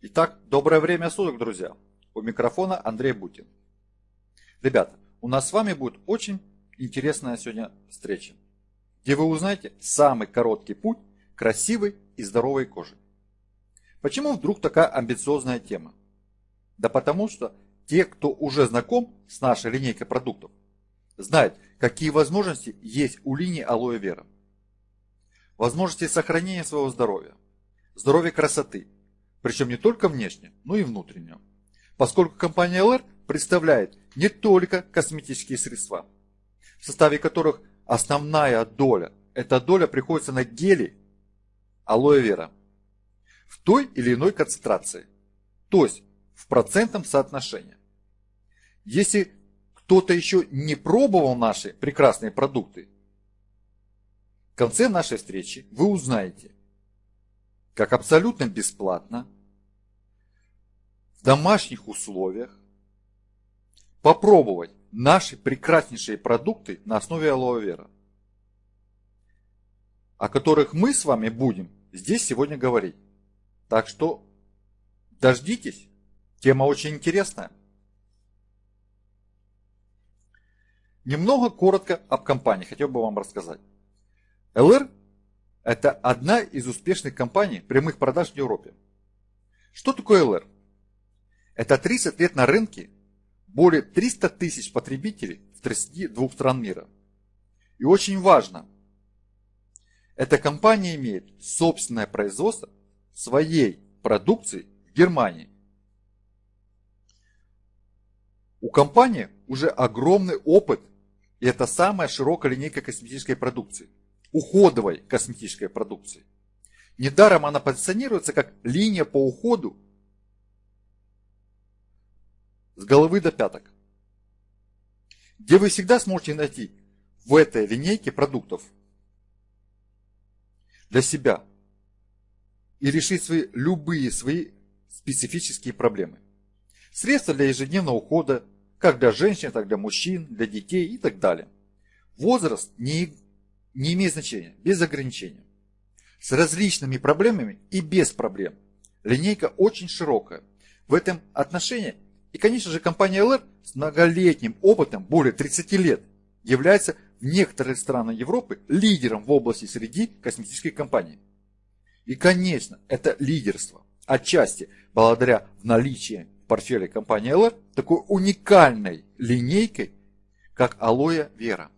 Итак, доброе время суток, друзья. У микрофона Андрей Бутин. Ребята, у нас с вами будет очень интересная сегодня встреча, где вы узнаете самый короткий путь красивой и здоровой коже. Почему вдруг такая амбициозная тема? Да потому что те, кто уже знаком с нашей линейкой продуктов, знают, какие возможности есть у линии Алоэ Вера. Возможности сохранения своего здоровья, здоровья красоты, причем не только внешне, но и внутреннего. Поскольку компания LR представляет не только косметические средства, в составе которых основная доля, эта доля приходится на гели алоэ вера в той или иной концентрации, то есть в процентном соотношении. Если кто-то еще не пробовал наши прекрасные продукты, в конце нашей встречи вы узнаете, как абсолютно бесплатно, в домашних условиях, попробовать наши прекраснейшие продукты на основе алоэ вера, о которых мы с вами будем здесь сегодня говорить. Так что дождитесь, тема очень интересная. Немного коротко об компании хотел бы вам рассказать. ЛР – это одна из успешных компаний прямых продаж в Европе. Что такое ЛР? Это 30 лет на рынке, более 300 тысяч потребителей в 32 стран мира. И очень важно, эта компания имеет собственное производство своей продукции в Германии. У компании уже огромный опыт, и это самая широкая линейка косметической продукции уходовой косметической продукции. Недаром она позиционируется как линия по уходу с головы до пяток, где вы всегда сможете найти в этой линейке продуктов для себя и решить свои, любые свои специфические проблемы. Средства для ежедневного ухода, как для женщин, так для мужчин, для детей и так далее. Возраст не не имеет значения, без ограничения. С различными проблемами и без проблем. Линейка очень широкая. В этом отношении и, конечно же, компания LR с многолетним опытом, более 30 лет, является в некоторых странах Европы лидером в области среди косметических компаний. И, конечно, это лидерство отчасти благодаря наличию в портфеле компании LR такой уникальной линейкой, как Алоэ Вера.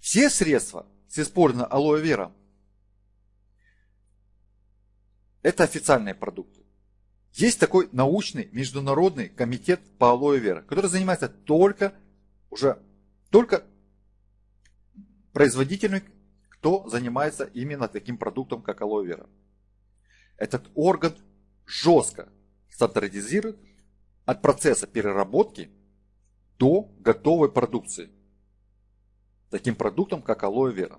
Все средства с использованием алоэ вера это официальные продукты. Есть такой научный международный комитет по алоэ вера, который занимается только уже только производителями, кто занимается именно таким продуктом, как алоэ вера. Этот орган жестко стандартизирует от процесса переработки до готовой продукции таким продуктом, как алоэ вера.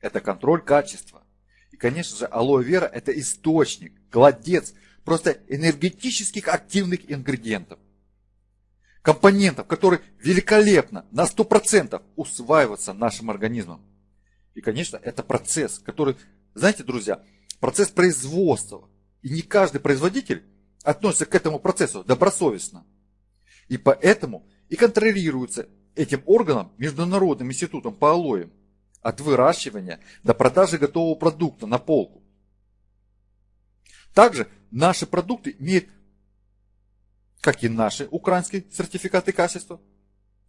Это контроль качества. И, конечно же, алоэ вера – это источник, кладец просто энергетических активных ингредиентов. Компонентов, которые великолепно, на 100% усваиваются нашим организмом. И, конечно, это процесс, который, знаете, друзья, процесс производства. И не каждый производитель относится к этому процессу добросовестно. И поэтому и контролируется этим органом, Международным институтом по алоям, от выращивания до продажи готового продукта на полку. Также наши продукты имеют, как и наши украинские сертификаты качества,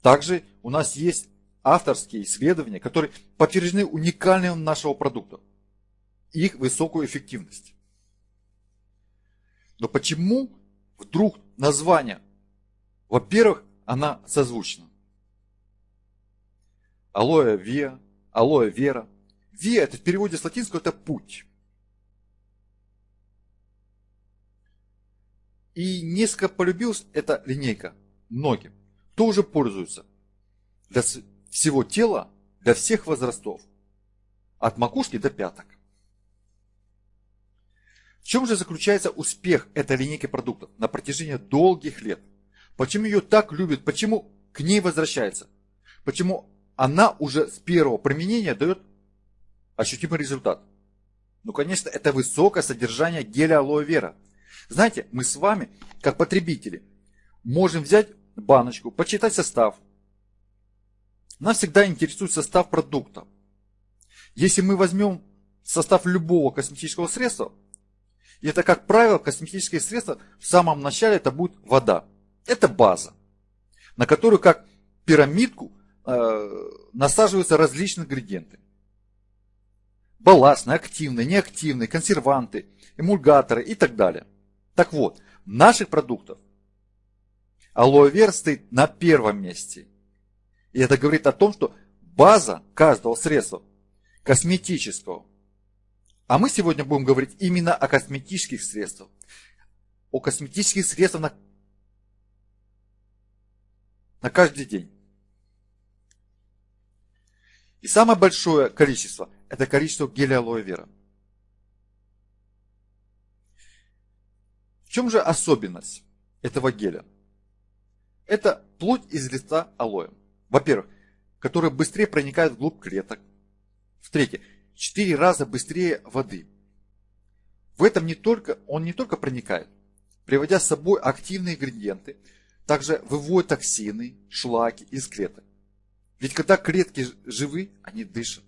также у нас есть авторские исследования, которые подтверждены уникальностью нашего продукта, их высокую эффективность. Но почему вдруг название? Во-первых, она созвучна. Алоэ виа, алоэ вера. Виа это в переводе с латинского это путь. И несколько полюбилась эта линейка многим. Кто уже пользуется? Для всего тела, для всех возрастов. От макушки до пяток. В чем же заключается успех этой линейки продуктов на протяжении долгих лет? Почему ее так любят? Почему к ней возвращается? Почему она уже с первого применения дает ощутимый результат. Ну, конечно, это высокое содержание геля алоэ вера. Знаете, мы с вами, как потребители, можем взять баночку, почитать состав. Нас всегда интересует состав продукта. Если мы возьмем состав любого косметического средства, это, как правило, косметические средства в самом начале это будет вода. Это база, на которую как пирамидку насаживаются различные ингредиенты. Балластные, активные, неактивные, консерванты, эмульгаторы и так далее. Так вот, наших продуктах алоэ вера стоит на первом месте. И это говорит о том, что база каждого средства косметического. А мы сегодня будем говорить именно о косметических средствах. О косметических средствах на, на каждый день. И самое большое количество – это количество геля алоэ вера. В чем же особенность этого геля? Это плоть из листа алоэ. Во-первых, которая быстрее проникает вглубь клеток. В-третьих, 4 раза быстрее воды. В этом не только, он не только проникает, приводя с собой активные ингредиенты, также выводит токсины, шлаки из клеток. Ведь когда клетки живы, они дышат,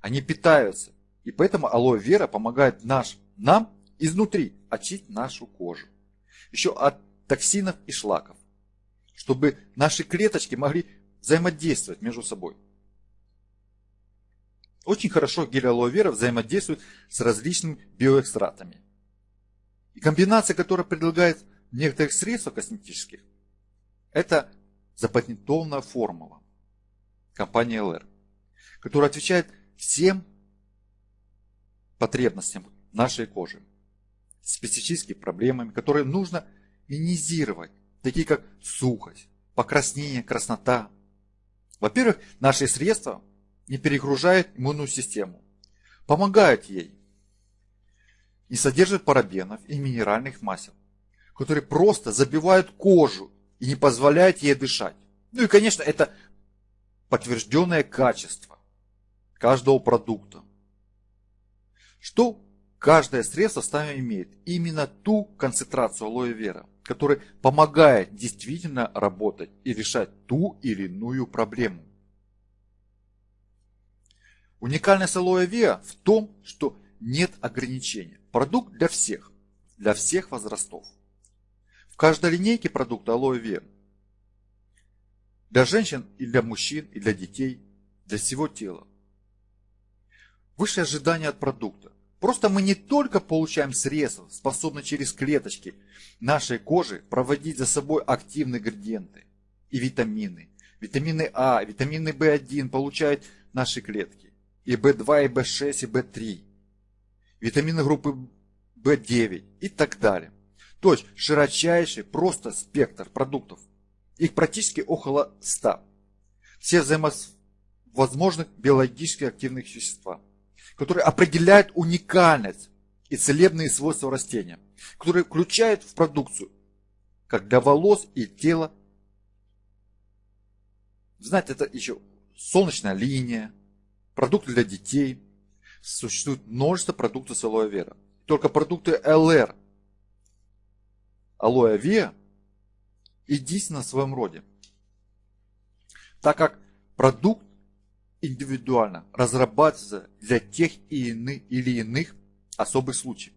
они питаются. И поэтому алоэ вера помогает наш, нам изнутри очистить нашу кожу. Еще от токсинов и шлаков. Чтобы наши клеточки могли взаимодействовать между собой. Очень хорошо гель алоэ вера взаимодействует с различными биоэкстратами. И комбинация, которая предлагает некоторых средств косметических, это запатентованная формула компании LR, которая отвечает всем потребностям нашей кожи, специфическими проблемами, которые нужно минимизировать, такие как сухость, покраснение, краснота. Во-первых, наши средства не перегружают иммунную систему, помогают ей, не содержат парабенов и минеральных масел, которые просто забивают кожу и не позволяют ей дышать. Ну и, конечно, это подтвержденное качество каждого продукта. Что каждое средство с имеет? Именно ту концентрацию алоэ вера, которая помогает действительно работать и решать ту или иную проблему. Уникальность алоэ вера в том, что нет ограничения. Продукт для всех, для всех возрастов. В каждой линейке продукта алоэ вера для женщин и для мужчин, и для детей, для всего тела. Высшее ожидание от продукта. Просто мы не только получаем средства, способные через клеточки нашей кожи проводить за собой активные ингредиенты и витамины. Витамины А, витамины В1 получают наши клетки. И В2, и В6, и В3. Витамины группы В9 и так далее. То есть широчайший просто спектр продуктов – их практически около 100. Все взаимовозможных биологически активных вещества, которые определяют уникальность и целебные свойства растения, которые включают в продукцию, как для волос и тела. Знаете, это еще солнечная линия, продукты для детей. Существует множество продуктов с алоэ вера. Только продукты ЛР, алоэ вера единственно в своем роде. Так как продукт индивидуально разрабатывается для тех или иных особых случаев.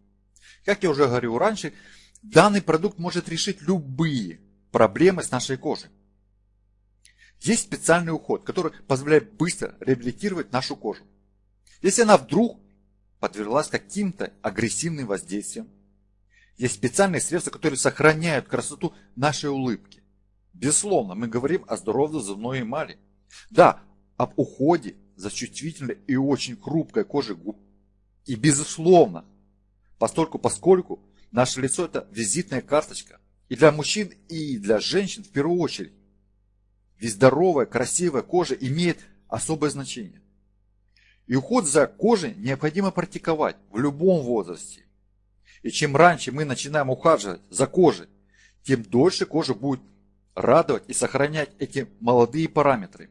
Как я уже говорил раньше, данный продукт может решить любые проблемы с нашей кожей. Есть специальный уход, который позволяет быстро реабилитировать нашу кожу. Если она вдруг подверглась каким-то агрессивным воздействием, есть специальные средства, которые сохраняют красоту нашей улыбки. Безусловно, мы говорим о здоровой зубной эмали. Да, об уходе за чувствительной и очень хрупкой кожей губ. И безусловно, постольку поскольку наше лицо это визитная карточка и для мужчин, и для женщин в первую очередь. Ведь здоровая, красивая кожа имеет особое значение. И уход за кожей необходимо практиковать в любом возрасте. И чем раньше мы начинаем ухаживать за кожей, тем дольше кожа будет радовать и сохранять эти молодые параметры,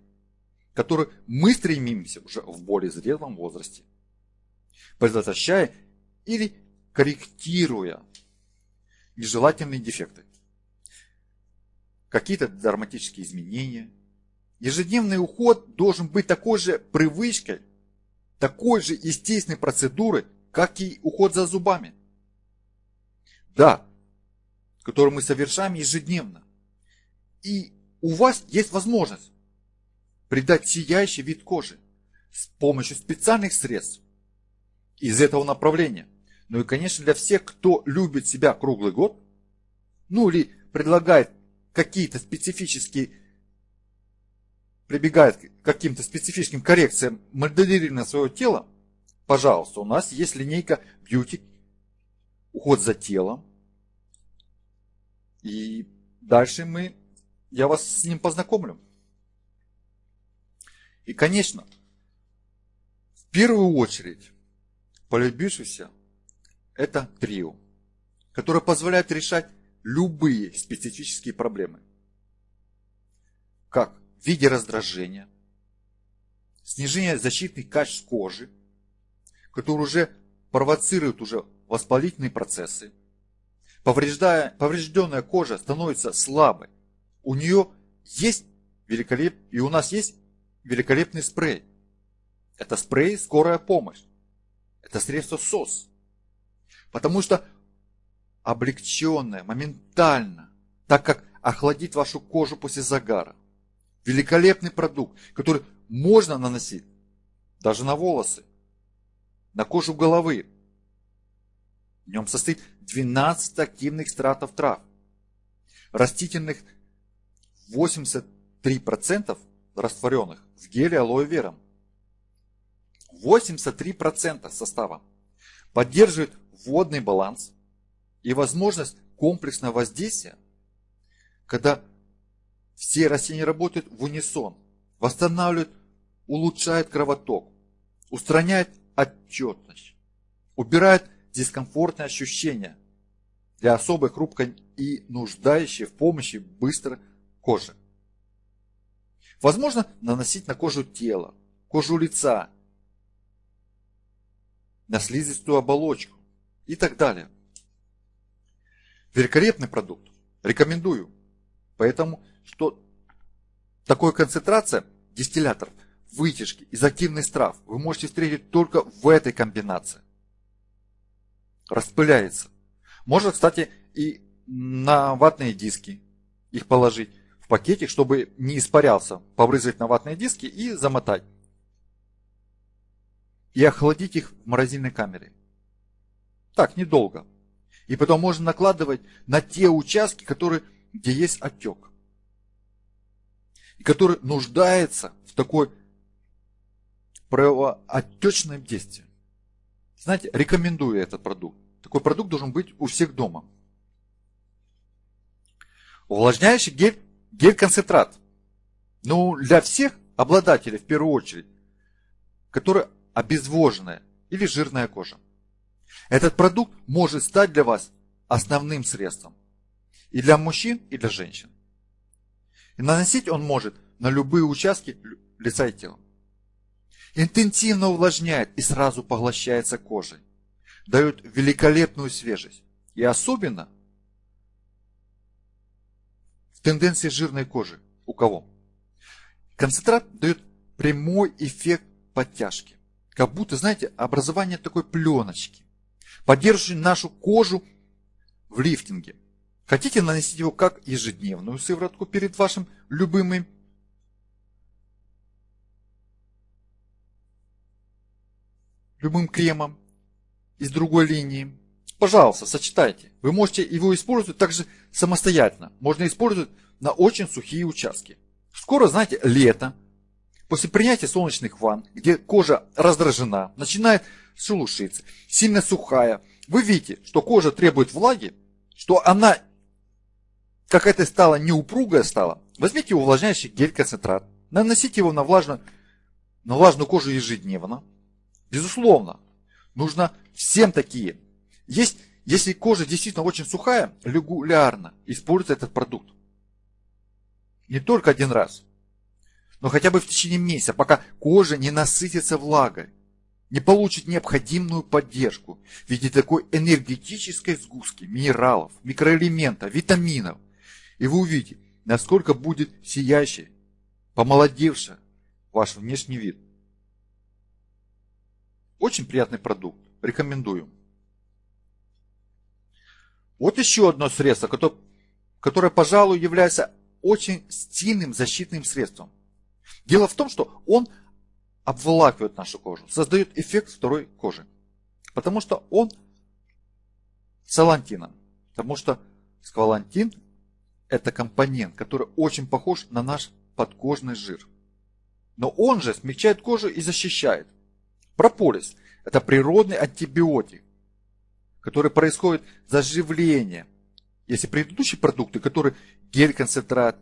которые мы стремимся уже в более зрелом возрасте. предотвращая или корректируя нежелательные дефекты. Какие-то драматические изменения. Ежедневный уход должен быть такой же привычкой, такой же естественной процедурой, как и уход за зубами. Да, который мы совершаем ежедневно. И у вас есть возможность придать сияющий вид кожи с помощью специальных средств из этого направления. Ну и, конечно, для всех, кто любит себя круглый год, ну или предлагает какие-то специфические, прибегает к каким-то специфическим коррекциям моделирования своего тела, пожалуйста, у нас есть линейка Beauty, уход за телом. И дальше мы, я вас с ним познакомлю. И, конечно, в первую очередь, полюбившийся – это трио, которое позволяет решать любые специфические проблемы. Как в виде раздражения, снижения защитных качеств кожи, которые уже провоцируют уже воспалительные процессы. Поврежденная кожа становится слабой. У нее есть великолеп... и у нас есть великолепный спрей. Это спрей «Скорая помощь». Это средство СОС. Потому что облегченное, моментально, так как охладит вашу кожу после загара. Великолепный продукт, который можно наносить даже на волосы, на кожу головы. В нем состоит 12 активных экстратов трав. Растительных 83% растворенных в геле алоэ вера. 83% состава поддерживает водный баланс и возможность комплексного воздействия, когда все растения работают в унисон, восстанавливают, улучшают кровоток, устраняет отчетность, убирает дискомфортные ощущения для особой хрупкой и нуждающей в помощи быстро кожи. Возможно наносить на кожу тела, кожу лица, на слизистую оболочку и так далее. Великолепный продукт. Рекомендую. Поэтому, что такой концентрация дистилляторов, вытяжки из активных трав вы можете встретить только в этой комбинации. Распыляется. Можно, кстати, и на ватные диски их положить в пакетик, чтобы не испарялся, побрызгать на ватные диски и замотать. И охладить их в морозильной камере. Так, недолго. И потом можно накладывать на те участки, которые, где есть отек. И который нуждается в такой правоотечном действии. Знаете, рекомендую этот продукт. Такой продукт должен быть у всех дома. Увлажняющий гель Гель-концентрат. Ну, для всех обладателей, в первую очередь, которые обезвоженная или жирная кожа. Этот продукт может стать для вас основным средством. И для мужчин, и для женщин. И наносить он может на любые участки лица и тела. Интенсивно увлажняет и сразу поглощается кожей. Дает великолепную свежесть. И особенно тенденции жирной кожи. У кого? Концентрат дает прямой эффект подтяжки. Как будто, знаете, образование такой пленочки, поддерживающей нашу кожу в лифтинге. Хотите наносить его как ежедневную сыворотку перед вашим любимым любым кремом из другой линии. Пожалуйста, сочетайте. Вы можете его использовать также самостоятельно. Можно использовать на очень сухие участки. Скоро, знаете, лето. После принятия солнечных ванн, где кожа раздражена, начинает шелушиться, сильно сухая. Вы видите, что кожа требует влаги, что она какая-то стала неупругая стала. Возьмите увлажняющий гель-концентрат, наносите его на влажную, на влажную кожу ежедневно. Безусловно, нужно всем такие есть, если кожа действительно очень сухая, регулярно используйте этот продукт. Не только один раз, но хотя бы в течение месяца, пока кожа не насытится влагой. не получит необходимую поддержку в виде такой энергетической сгустки минералов, микроэлементов, витаминов. И вы увидите, насколько будет сияющий, помолодевший ваш внешний вид. Очень приятный продукт. Рекомендую. Вот еще одно средство, которое, которое, пожалуй, является очень стильным защитным средством. Дело в том, что он обволакивает нашу кожу, создает эффект второй кожи. Потому что он с алантином. Потому что сквалантин это компонент, который очень похож на наш подкожный жир. Но он же смягчает кожу и защищает. Прополис – это природный антибиотик, который происходит заживление. Если предыдущие продукты, которые гель-концентрат,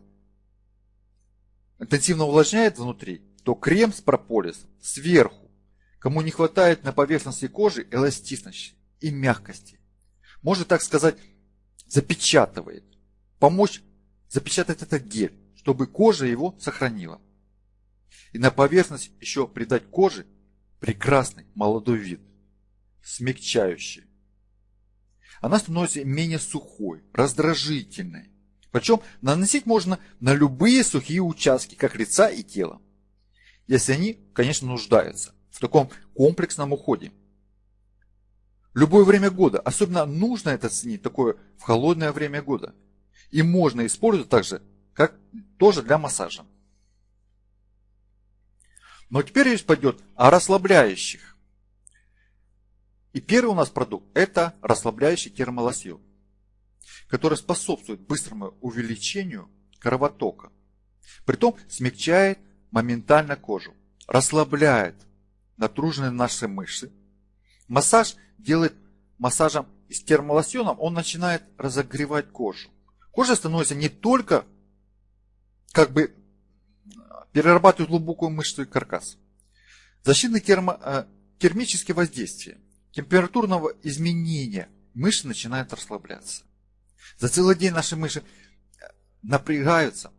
интенсивно увлажняет внутри, то крем с прополисом сверху, кому не хватает на поверхности кожи эластичности и мягкости, может так сказать, запечатывает, помочь запечатать этот гель, чтобы кожа его сохранила. И на поверхность еще придать коже прекрасный молодой вид, смягчающий. Она становится менее сухой, раздражительной. Причем наносить можно на любые сухие участки, как лица и тела. Если они, конечно, нуждаются в таком комплексном уходе. Любое время года, особенно нужно это ценить такое в холодное время года. И можно использовать также, как тоже для массажа. Но теперь речь пойдет о расслабляющих. И первый у нас продукт – это расслабляющий термолосьон, который способствует быстрому увеличению кровотока. Притом смягчает моментально кожу, расслабляет натруженные наши мышцы. Массаж делает массажем с термолосьоном, он начинает разогревать кожу. Кожа становится не только как бы перерабатывает глубокую мышцу и каркас. Защитные термо, э, термические воздействия, температурного изменения мышцы начинают расслабляться. За целый день наши мышцы э, напрягаются,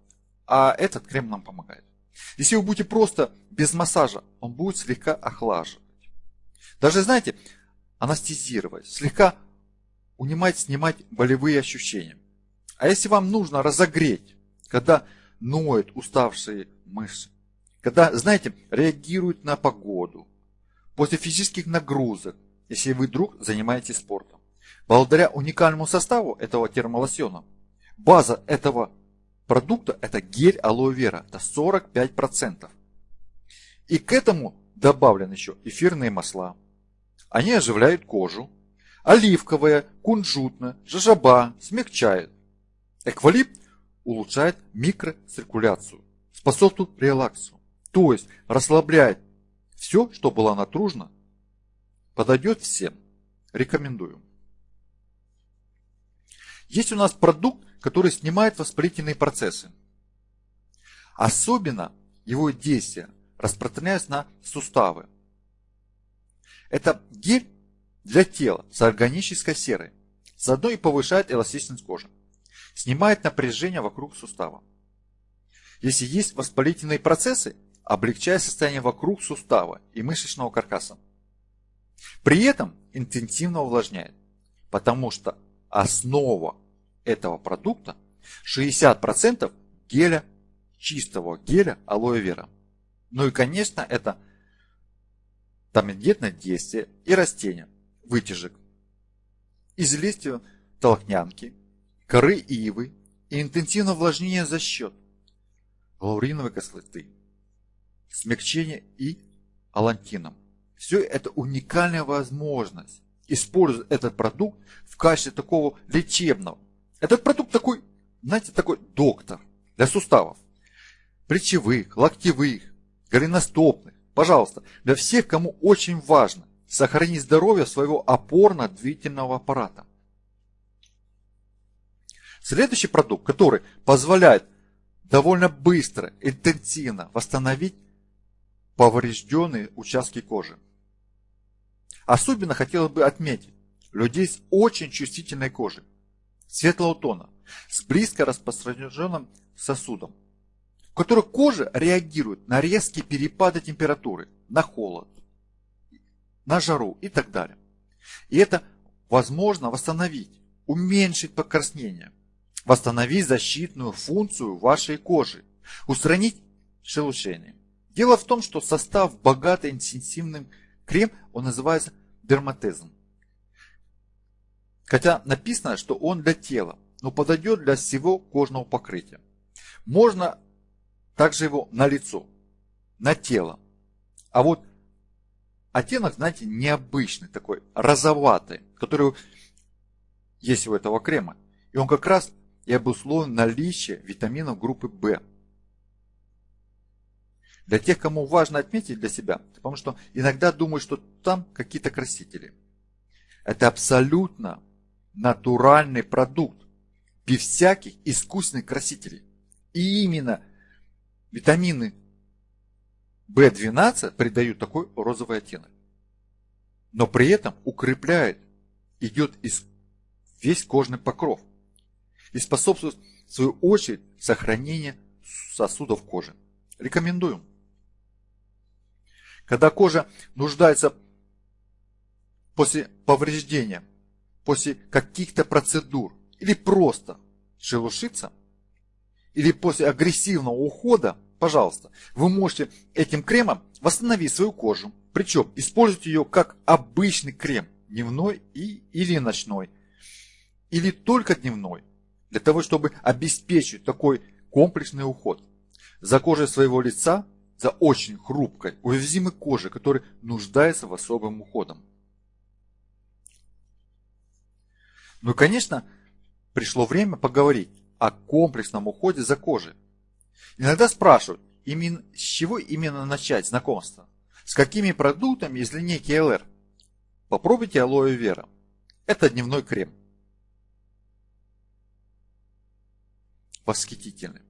а этот крем нам помогает. Если вы будете просто без массажа, он будет слегка охлаживать. Даже, знаете, анестезировать, слегка унимать, снимать болевые ощущения. А если вам нужно разогреть, когда ноют уставшие мышцы. Когда, знаете, реагируют на погоду, после физических нагрузок, если вы вдруг занимаетесь спортом. Благодаря уникальному составу этого термолосьона, база этого продукта это гель алоэ вера, это 45%. И к этому добавлены еще эфирные масла. Они оживляют кожу. Оливковая, кунжутная, жажаба смягчают. Эквалипт улучшает микроциркуляцию, способствует релаксу, то есть расслабляет все, что было натружено, подойдет всем. Рекомендую. Есть у нас продукт, который снимает воспалительные процессы. Особенно его действие распространяется на суставы. Это гель для тела с органической серой. Заодно и повышает эластичность кожи снимает напряжение вокруг сустава. Если есть воспалительные процессы, облегчая состояние вокруг сустава и мышечного каркаса. При этом интенсивно увлажняет, потому что основа этого продукта 60% геля, чистого геля алоэ вера. Ну и конечно это тамидетное действие и растения, вытяжек из листьев толкнянки, коры ивы и интенсивное увлажнение за счет лауриновой кислоты, смягчения и алантином. Все это уникальная возможность использовать этот продукт в качестве такого лечебного. Этот продукт такой, знаете, такой доктор для суставов. Плечевых, локтевых, голеностопных. Пожалуйста, для всех, кому очень важно сохранить здоровье своего опорно-двигательного аппарата. Следующий продукт, который позволяет довольно быстро, интенсивно восстановить поврежденные участки кожи. Особенно хотелось бы отметить людей с очень чувствительной кожей, светлого тона, с близко распространенным сосудом, в которых кожа реагирует на резкие перепады температуры, на холод на жару и так далее. И это возможно восстановить, уменьшить покраснение, восстановить защитную функцию вашей кожи, устранить шелушение. Дело в том, что состав богатый интенсивным крем, он называется дерматезом. Хотя написано, что он для тела, но подойдет для всего кожного покрытия. Можно также его на лицо, на тело. А вот оттенок, знаете, необычный, такой розоватый, который есть у этого крема. И он как раз и обусловлен наличие витаминов группы В. Для тех, кому важно отметить для себя, потому что иногда думают, что там какие-то красители. Это абсолютно натуральный продукт, без всяких искусственных красителей. И именно витамины В12 придают такой розовый оттенок. Но при этом укрепляет, идет из весь кожный покров и способствует в свою очередь сохранению сосудов кожи. Рекомендуем. Когда кожа нуждается после повреждения, после каких-то процедур или просто шелушится, или после агрессивного ухода, пожалуйста, вы можете этим кремом восстановить свою кожу. Причем использовать ее как обычный крем, дневной и, или ночной, или только дневной, для того, чтобы обеспечить такой комплексный уход за кожей своего лица за очень хрупкой, уязвимой кожей, которая нуждается в особом уходом. Ну и, конечно, пришло время поговорить о комплексном уходе за кожей. Иногда спрашивают, именно, с чего именно начать знакомство? С какими продуктами из линейки LR? Попробуйте алоэ вера. Это дневной крем. Восхитительный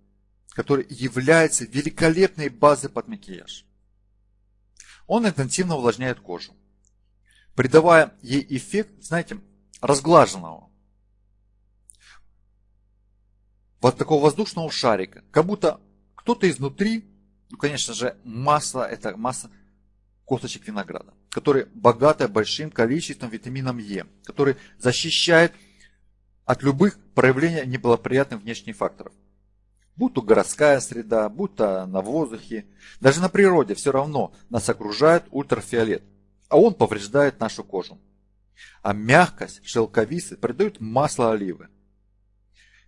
который является великолепной базой под макияж. Он интенсивно увлажняет кожу, придавая ей эффект, знаете, разглаженного. Вот такого воздушного шарика, как будто кто-то изнутри, ну, конечно же, масса, это масса косточек винограда, которая богата большим количеством витамином Е, который защищает от любых проявлений неблагоприятных внешних факторов будь то городская среда, будь то на воздухе, даже на природе все равно нас окружает ультрафиолет, а он повреждает нашу кожу. А мягкость шелковицы придает масло оливы.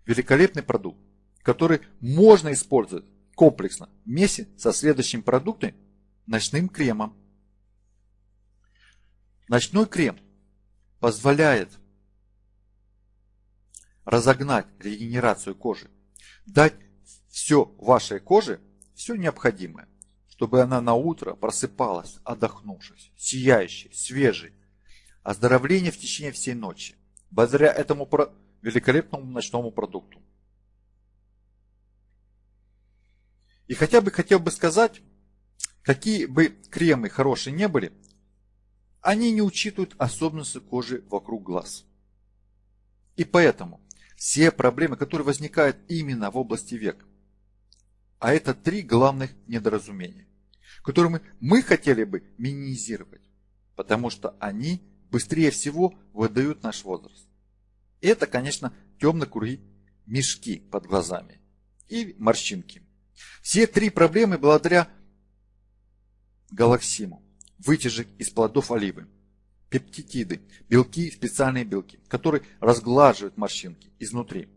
Великолепный продукт, который можно использовать комплексно вместе со следующим продуктом – ночным кремом. Ночной крем позволяет разогнать регенерацию кожи, дать все вашей коже, все необходимое, чтобы она на утро просыпалась, отдохнувшись, сияющей, свежей. Оздоровление в течение всей ночи, благодаря этому великолепному ночному продукту. И хотя бы хотел бы сказать, какие бы кремы хорошие не были, они не учитывают особенности кожи вокруг глаз. И поэтому все проблемы, которые возникают именно в области век, а это три главных недоразумения, которые мы хотели бы минимизировать, потому что они быстрее всего выдают наш возраст. Это, конечно, темные круги, мешки под глазами и морщинки. Все три проблемы благодаря галаксиму, вытяжек из плодов оливы, пептидиды, белки, специальные белки, которые разглаживают морщинки изнутри.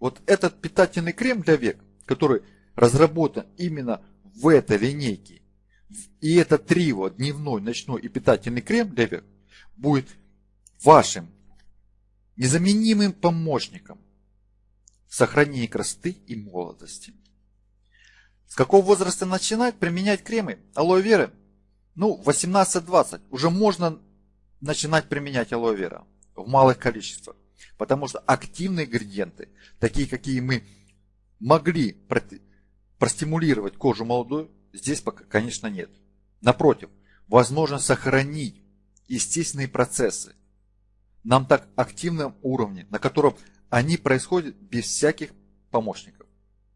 Вот этот питательный крем для век, который разработан именно в этой линейке, и это трио, дневной, ночной и питательный крем для век, будет вашим незаменимым помощником в сохранении красоты и молодости. С какого возраста начинать применять кремы алоэ веры? Ну, 18-20 уже можно начинать применять алоэ вера в малых количествах. Потому что активные ингредиенты, такие какие мы могли простимулировать кожу молодую, здесь пока, конечно, нет. Напротив, возможно сохранить естественные процессы на так активном уровне, на котором они происходят без всяких помощников.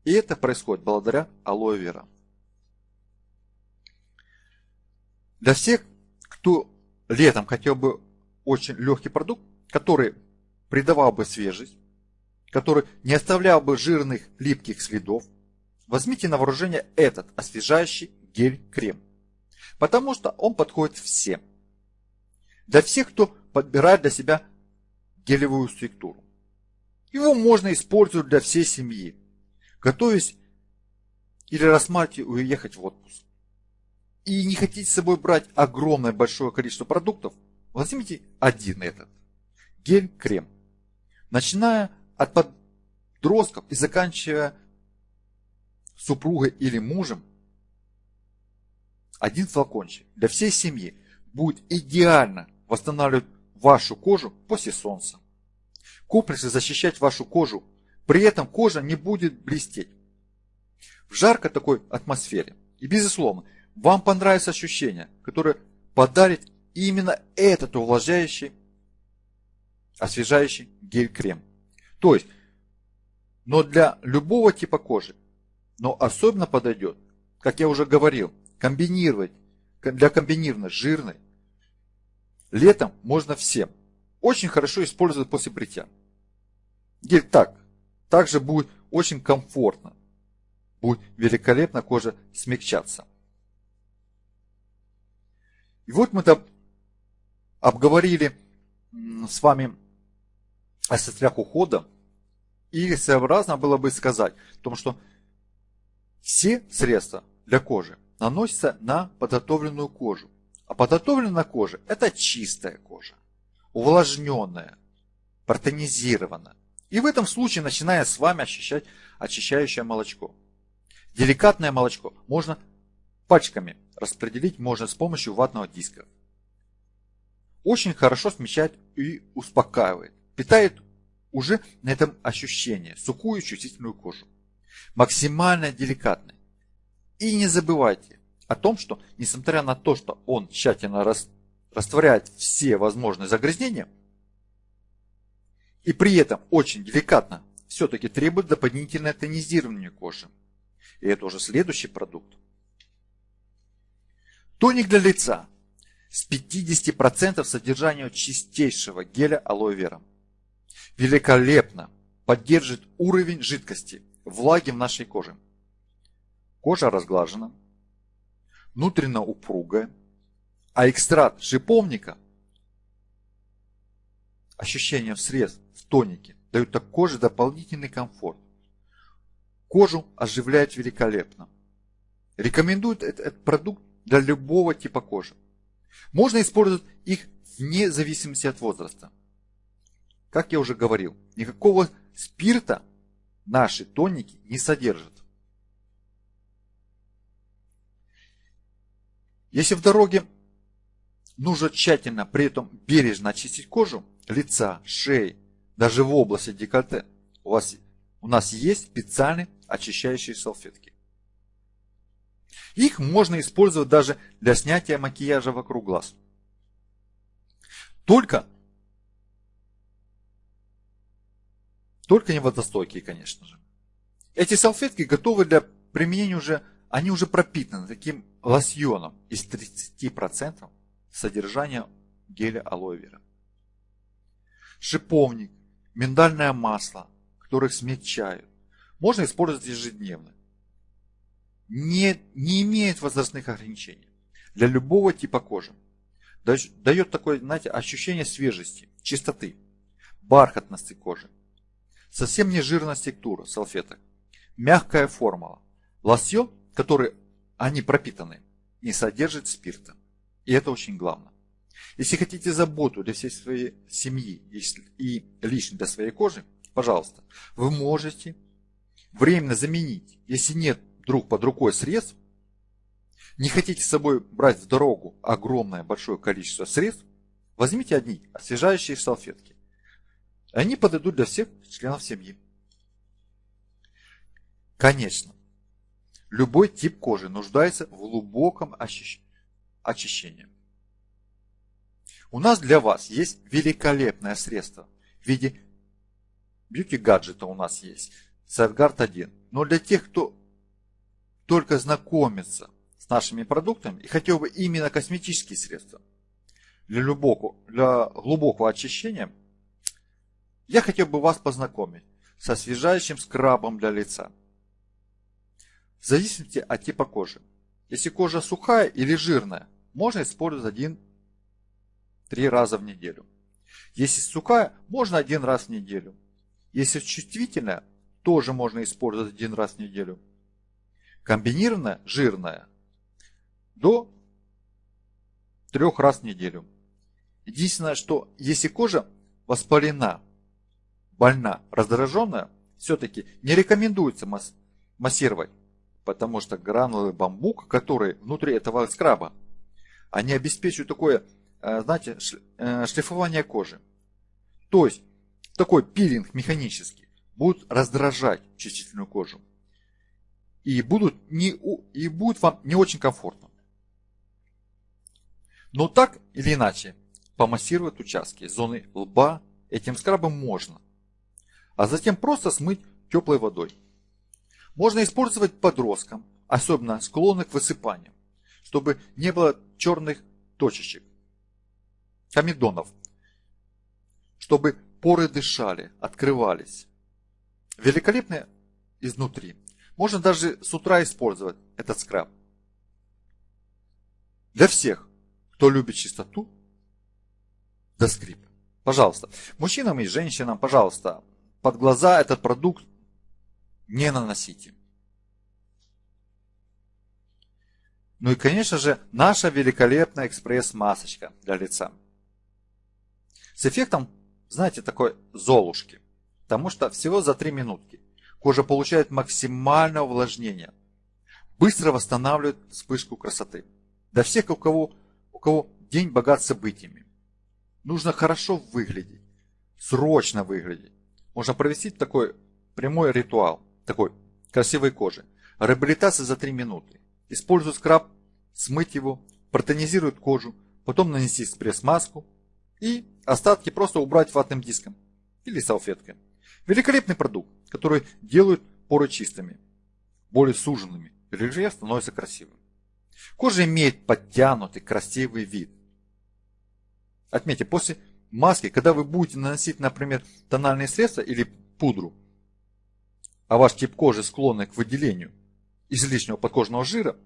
И это происходит благодаря алоэ вера. Для всех кто летом хотел бы очень легкий продукт, который придавал бы свежесть, который не оставлял бы жирных липких следов, возьмите на вооружение этот освежающий гель-крем. Потому что он подходит всем. Для всех, кто подбирает для себя гелевую структуру. Его можно использовать для всей семьи, готовясь или рассматривая уехать в отпуск. И не хотите с собой брать огромное большое количество продуктов, возьмите один этот. Гель-крем. Начиная от подростков и заканчивая супругой или мужем, один флакончик для всей семьи будет идеально восстанавливать вашу кожу после солнца. Комплексы защищать вашу кожу, при этом кожа не будет блестеть. В жаркой такой атмосфере. И безусловно, вам понравится ощущение, которое подарит именно этот увлажняющий, освежающий гель-крем. То есть, но для любого типа кожи, но особенно подойдет, как я уже говорил, комбинировать для комбинированной жирной. Летом можно всем. Очень хорошо использовать после бритья. Гель так. Также будет очень комфортно. Будет великолепно кожа смягчаться. И вот мы там обговорили с вами о средствах ухода. И своеобразно было бы сказать о том, что все средства для кожи наносится на подготовленную кожу. А подготовленная кожа – это чистая кожа, увлажненная, протонизированная. И в этом случае начиная с вами ощущать очищающее молочко. Деликатное молочко можно пачками распределить можно с помощью ватного диска. Очень хорошо смещает и успокаивает. Питает уже на этом ощущение сухую чувствительную кожу. Максимально деликатный. И не забывайте о том, что несмотря на то, что он тщательно растворяет все возможные загрязнения, и при этом очень деликатно, все-таки требует дополнительное тонизирование кожи. И это уже следующий продукт. Тоник для лица с 50% содержания чистейшего геля алоэ вера. Великолепно поддержит уровень жидкости, влаги в нашей коже. Кожа разглажена, внутренно упругая, а экстракт шиповника, ощущение в срез, в тонике, дают коже дополнительный комфорт. Кожу оживляет великолепно. Рекомендуют этот продукт для любого типа кожи. Можно использовать их вне зависимости от возраста. Как я уже говорил, никакого спирта наши тоники не содержат. Если в дороге нужно тщательно, при этом бережно очистить кожу, лица, шеи, даже в области декольте, у, вас, у нас есть специальные очищающие салфетки. Их можно использовать даже для снятия макияжа вокруг глаз. Только, только не водостойкие, конечно же. Эти салфетки готовы для применения уже, они уже пропитаны таким лосьоном из 30% содержания геля алоэ вера. Шиповник, миндальное масло, которых смягчают, можно использовать ежедневно. Не, не имеет возрастных ограничений для любого типа кожи. Дает такое, знаете, ощущение свежести, чистоты, бархатности кожи. Совсем не жирная текстура салфеток. Мягкая формула. Лосьон, который они пропитаны, не содержит спирта. И это очень главное. Если хотите заботу для всей своей семьи и лично для своей кожи, пожалуйста, вы можете временно заменить, если нет друг под рукой средств, не хотите с собой брать в дорогу огромное большое количество средств, возьмите одни освежающие салфетки. Они подойдут для всех членов семьи. Конечно, Любой тип кожи нуждается в глубоком очищении. У нас для вас есть великолепное средство в виде бьюти-гаджета у нас есть, Safeguard 1. Но для тех, кто только знакомится с нашими продуктами и хотел бы именно косметические средства, для глубокого, для глубокого очищения, я хотел бы вас познакомить со освежающим скрабом для лица. В зависимости от типа кожи. Если кожа сухая или жирная, можно использовать один-три раза в неделю. Если сухая, можно один раз в неделю. Если чувствительная, тоже можно использовать один раз в неделю. Комбинированная, жирная, до трех раз в неделю. Единственное, что если кожа воспалена, больна, раздраженная, все-таки не рекомендуется массировать, потому что гранулы бамбука, которые внутри этого скраба, они обеспечивают такое, э, знаете, э, шлифование кожи. То есть такой пилинг механический будет раздражать чувствительную кожу. И, будут не, и будет вам не очень комфортно. Но так или иначе, помассировать участки зоны лба этим скрабом можно. А затем просто смыть теплой водой. Можно использовать подросткам, особенно склонных к высыпанию, чтобы не было черных точечек, комедонов, чтобы поры дышали, открывались. Великолепно изнутри. Можно даже с утра использовать этот скраб. Для всех, кто любит чистоту, до скрип. Пожалуйста, мужчинам и женщинам, пожалуйста, под глаза этот продукт не наносите. Ну и, конечно же, наша великолепная экспресс-масочка для лица. С эффектом, знаете, такой золушки. Потому что всего за 3 минутки кожа получает максимальное увлажнение. Быстро восстанавливает вспышку красоты. Для всех, у кого, у кого день богат событиями. Нужно хорошо выглядеть. Срочно выглядеть. Можно провести такой прямой ритуал. Такой красивой кожи. Реабилитация за 3 минуты. Используй скраб, смыть его, протонизирует кожу, потом нанести спресс-маску и остатки просто убрать ватным диском или салфеткой. Великолепный продукт, который делает поры чистыми, более суженными, рельеф становится красивым. Кожа имеет подтянутый, красивый вид. Отметьте, после маски, когда вы будете наносить, например, тональные средства или пудру, а ваш тип кожи склонный к выделению излишнего подкожного жира,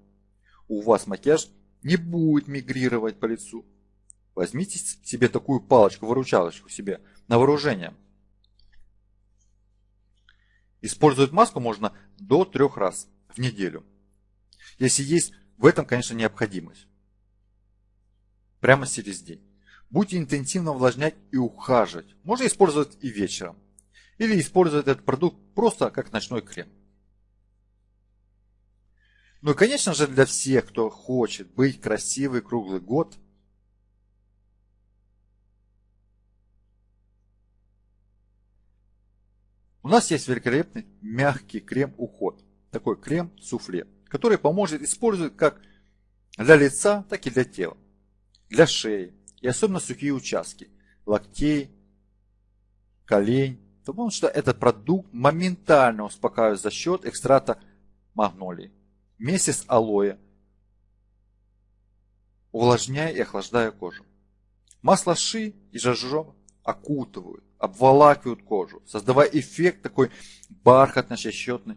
у вас макияж не будет мигрировать по лицу. Возьмите себе такую палочку-выручалочку себе на вооружение. Использовать маску можно до трех раз в неделю. Если есть в этом, конечно, необходимость. Прямо через день. Будете интенсивно увлажнять и ухаживать. Можно использовать и вечером. Или использовать этот продукт просто как ночной крем. Ну и, конечно же, для всех, кто хочет быть красивый круглый год, у нас есть великолепный мягкий крем-уход. Такой крем-суфле, который поможет использовать как для лица, так и для тела. Для шеи и особенно сухие участки, локтей, колень. Потому что этот продукт моментально успокаивает за счет экстракта магнолии вместе с алоэ, увлажняя и охлаждая кожу. Масло ши и жажжо окутывают, обволакивают кожу, создавая эффект такой бархатно-щекотной,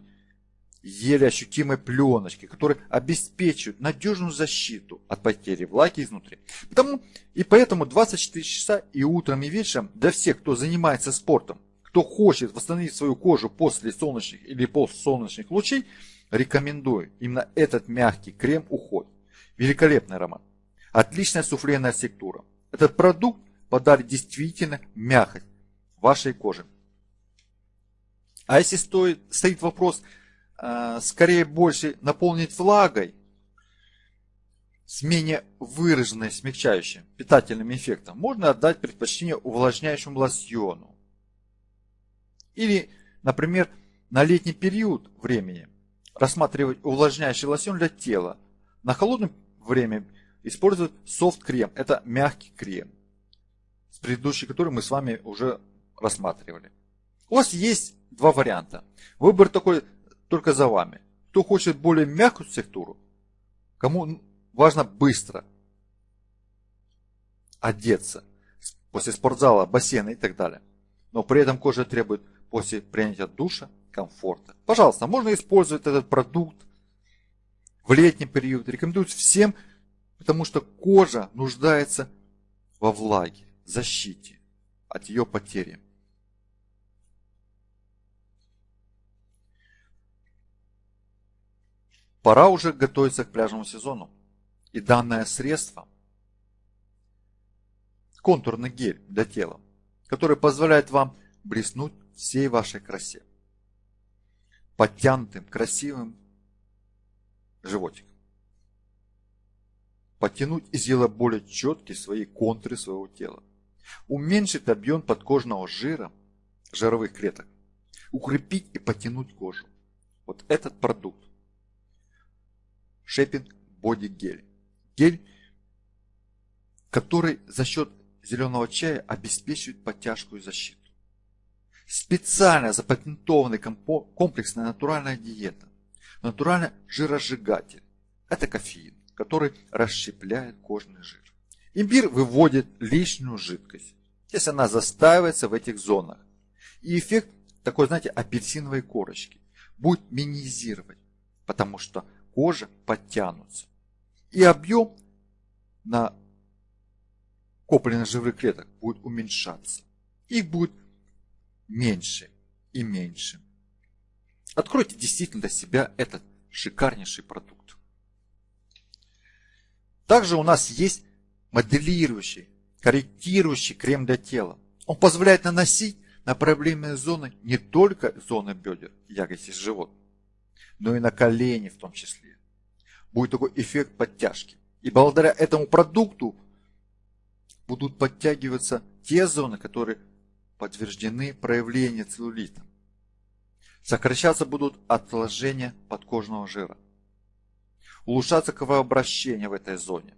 еле ощутимой пленочки, которая обеспечивает надежную защиту от потери влаги изнутри. Потому, и поэтому 24 часа и утром, и вечером для всех, кто занимается спортом, кто хочет восстановить свою кожу после солнечных или постсолнечных лучей, Рекомендую именно этот мягкий крем-уход. Великолепный аромат. Отличная суфленная структура. Этот продукт подарит действительно мягкость вашей коже. А если стоит, стоит вопрос, э, скорее больше наполнить влагой, с менее выраженной смягчающим питательным эффектом, можно отдать предпочтение увлажняющему лосьону. Или, например, на летний период времени – рассматривать увлажняющий лосьон для тела. На холодное время использовать софт-крем. Это мягкий крем, с предыдущий который мы с вами уже рассматривали. У вас есть два варианта. Выбор такой только за вами. Кто хочет более мягкую текстуру, кому важно быстро одеться после спортзала, бассейна и так далее. Но при этом кожа требует после принятия душа комфорта. Пожалуйста, можно использовать этот продукт в летний период. Рекомендуется всем, потому что кожа нуждается во влаге, защите от ее потери. Пора уже готовиться к пляжному сезону. И данное средство – контурный гель для тела, который позволяет вам блеснуть всей вашей красе. Подтянутым, красивым животиком. Подтянуть и сделать более четкие свои контуры своего тела. Уменьшить объем подкожного жира, жировых клеток. Укрепить и потянуть кожу. Вот этот продукт Шепинг Боди Гель. Гель, который за счет зеленого чая обеспечивает подтяжку и защиту. Специально запатентованный комплексная натуральная диета. Натуральный жиросжигатель. Это кофеин, который расщепляет кожный жир. Имбирь выводит лишнюю жидкость, если она застаивается в этих зонах. И эффект такой, знаете, апельсиновой корочки будет минимизировать, потому что кожа подтянутся. И объем на копленных жировых клеток будет уменьшаться. Их будет меньше и меньше. Откройте действительно для себя этот шикарнейший продукт. Также у нас есть моделирующий, корректирующий крем для тела. Он позволяет наносить на проблемные зоны не только зоны бедер, ягодиц и живот, но и на колени в том числе. Будет такой эффект подтяжки. И благодаря этому продукту будут подтягиваться те зоны, которые подтверждены проявления целлюлита. Сокращаться будут отложения подкожного жира. Улучшаться кровообращение в этой зоне.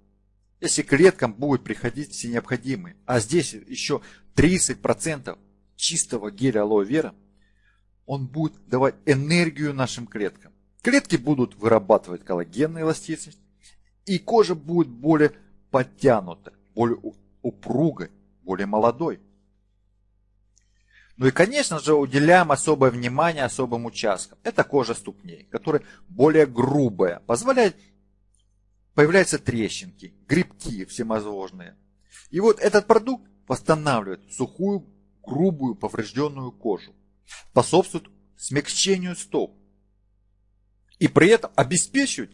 Если клеткам будет приходить все необходимые, а здесь еще 30% чистого геля алоэ вера – он будет давать энергию нашим клеткам. Клетки будут вырабатывать коллагенную эластичность, и кожа будет более подтянута, более упругой, более молодой. Ну и, конечно же, уделяем особое внимание особым участкам. Это кожа ступней, которая более грубая, позволяет появляются трещинки, грибки всевозможные. И вот этот продукт восстанавливает сухую, грубую, поврежденную кожу способствуют смягчению стоп и при этом обеспечивают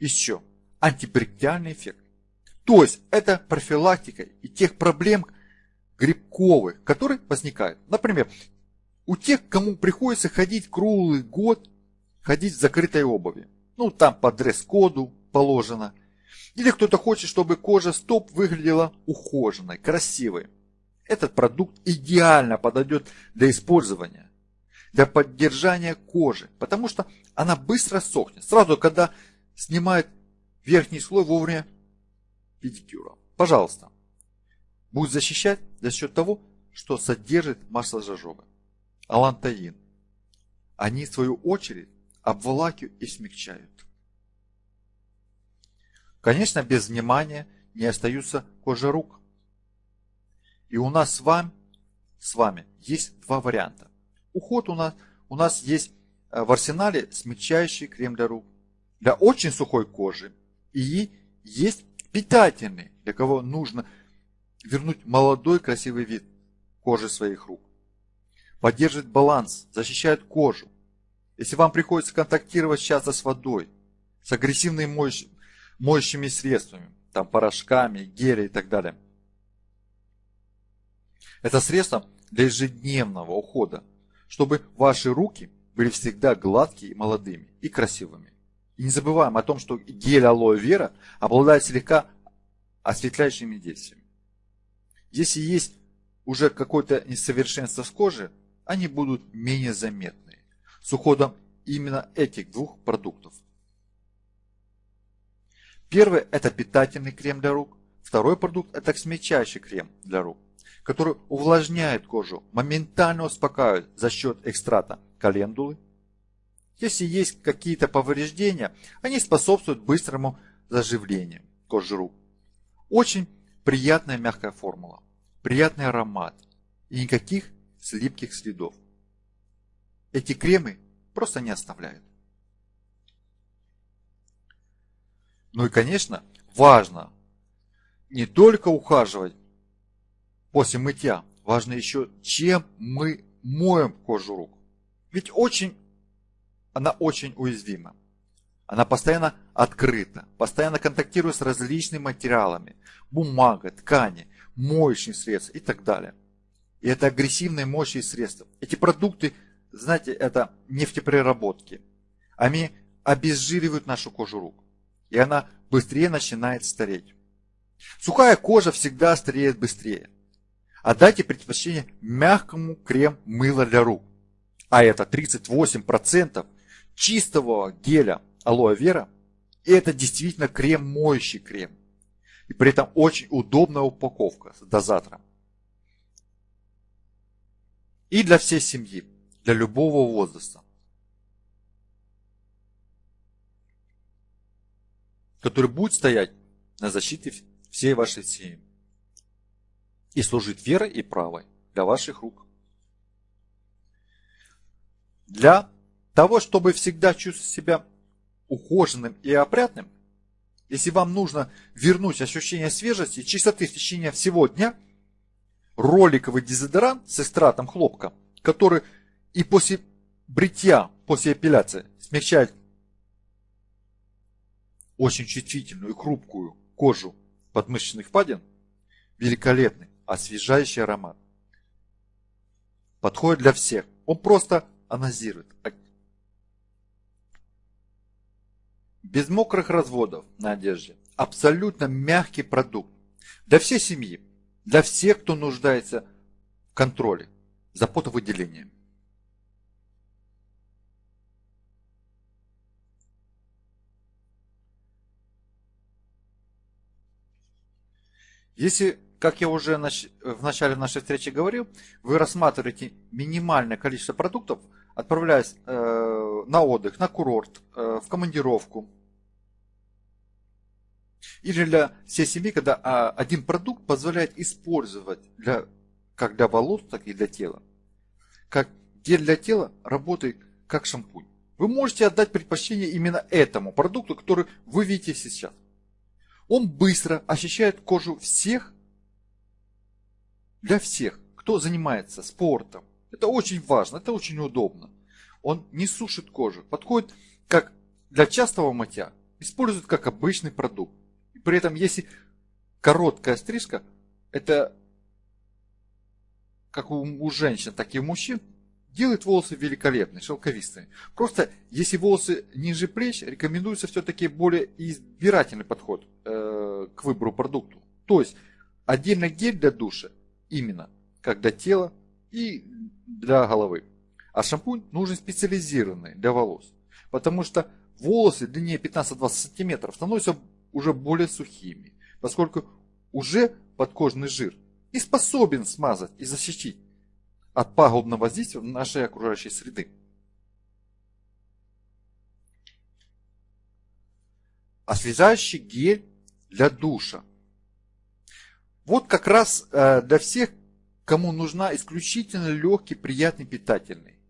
еще антибактериальный эффект. То есть это профилактика и тех проблем грибковых, которые возникают. Например, у тех, кому приходится ходить круглый год, ходить в закрытой обуви. Ну, там по дресс-коду положено. Или кто-то хочет, чтобы кожа стоп выглядела ухоженной, красивой. Этот продукт идеально подойдет для использования для поддержания кожи, потому что она быстро сохнет. Сразу, когда снимает верхний слой вовремя педикюра. Пожалуйста. Будет защищать за счет того, что содержит масло жожоба. Алантаин. Они, в свою очередь, обволакивают и смягчают. Конечно, без внимания не остаются кожи рук. И у нас с вами, с вами есть два варианта уход у нас, у нас есть э, в арсенале смягчающий крем для рук. Для очень сухой кожи. И есть питательный, для кого нужно вернуть молодой красивый вид кожи своих рук. Поддерживает баланс, защищает кожу. Если вам приходится контактировать часто с водой, с агрессивными моющими, моющими средствами, там порошками, гели и так далее. Это средство для ежедневного ухода чтобы ваши руки были всегда гладкие, молодыми и красивыми. И не забываем о том, что гель алоэ вера обладает слегка осветляющими действиями. Если есть уже какое-то несовершенство с кожи, они будут менее заметны с уходом именно этих двух продуктов. Первый – это питательный крем для рук. Второй продукт – это смягчающий крем для рук который увлажняет кожу, моментально успокаивает за счет экстрата календулы. Если есть какие-то повреждения, они способствуют быстрому заживлению кожи рук. Очень приятная мягкая формула, приятный аромат и никаких слипких следов. Эти кремы просто не оставляют. Ну и, конечно, важно не только ухаживать после мытья, важно еще, чем мы моем кожу рук. Ведь очень, она очень уязвима. Она постоянно открыта, постоянно контактирует с различными материалами, бумага, ткани, моющие средства и так далее. И это агрессивные моющие средства. Эти продукты, знаете, это нефтепереработки. Они обезжиривают нашу кожу рук. И она быстрее начинает стареть. Сухая кожа всегда стареет быстрее. Отдайте предпочтение мягкому крем-мыло для рук. А это 38% чистого геля алоэ вера. И это действительно крем, моющий крем. И при этом очень удобная упаковка с дозатором. И для всей семьи, для любого возраста. Который будет стоять на защите всей вашей семьи. И служить верой и правой для ваших рук. Для того, чтобы всегда чувствовать себя ухоженным и опрятным, если вам нужно вернуть ощущение свежести и чистоты в течение всего дня, роликовый дезодорант с экстратом хлопка, который и после бритья, после эпиляции смягчает очень чувствительную и хрупкую кожу подмышечных впадин, великолепный, освежающий аромат. Подходит для всех. Он просто анозирует, без мокрых разводов на одежде. Абсолютно мягкий продукт. Для всей семьи, для всех, кто нуждается в контроле за потовыделением. Если, как я уже в начале нашей встречи говорил, вы рассматриваете минимальное количество продуктов, отправляясь э, на отдых, на курорт, э, в командировку, или для всей семьи, когда а, один продукт позволяет использовать для, как для волос, так и для тела. Как гель для тела работает как шампунь. Вы можете отдать предпочтение именно этому продукту, который вы видите сейчас. Он быстро очищает кожу всех, для всех, кто занимается спортом. Это очень важно, это очень удобно. Он не сушит кожу, подходит как для частого мытья, использует как обычный продукт. При этом, если короткая стрижка, это как у женщин, так и у мужчин, делает волосы великолепные, шелковистые. Просто, если волосы ниже плеч, рекомендуется все-таки более избирательный подход э, к выбору продукту. То есть, отдельно гель для душа, именно, как для тела и для головы. А шампунь нужен специализированный для волос. Потому что волосы длиннее 15-20 сантиметров становятся уже более сухими, поскольку уже подкожный жир и способен смазать и защитить от пагубного воздействия нашей окружающей среды. Освежающий гель для душа. Вот как раз э, для всех, кому нужна исключительно легкий, приятный, питательный.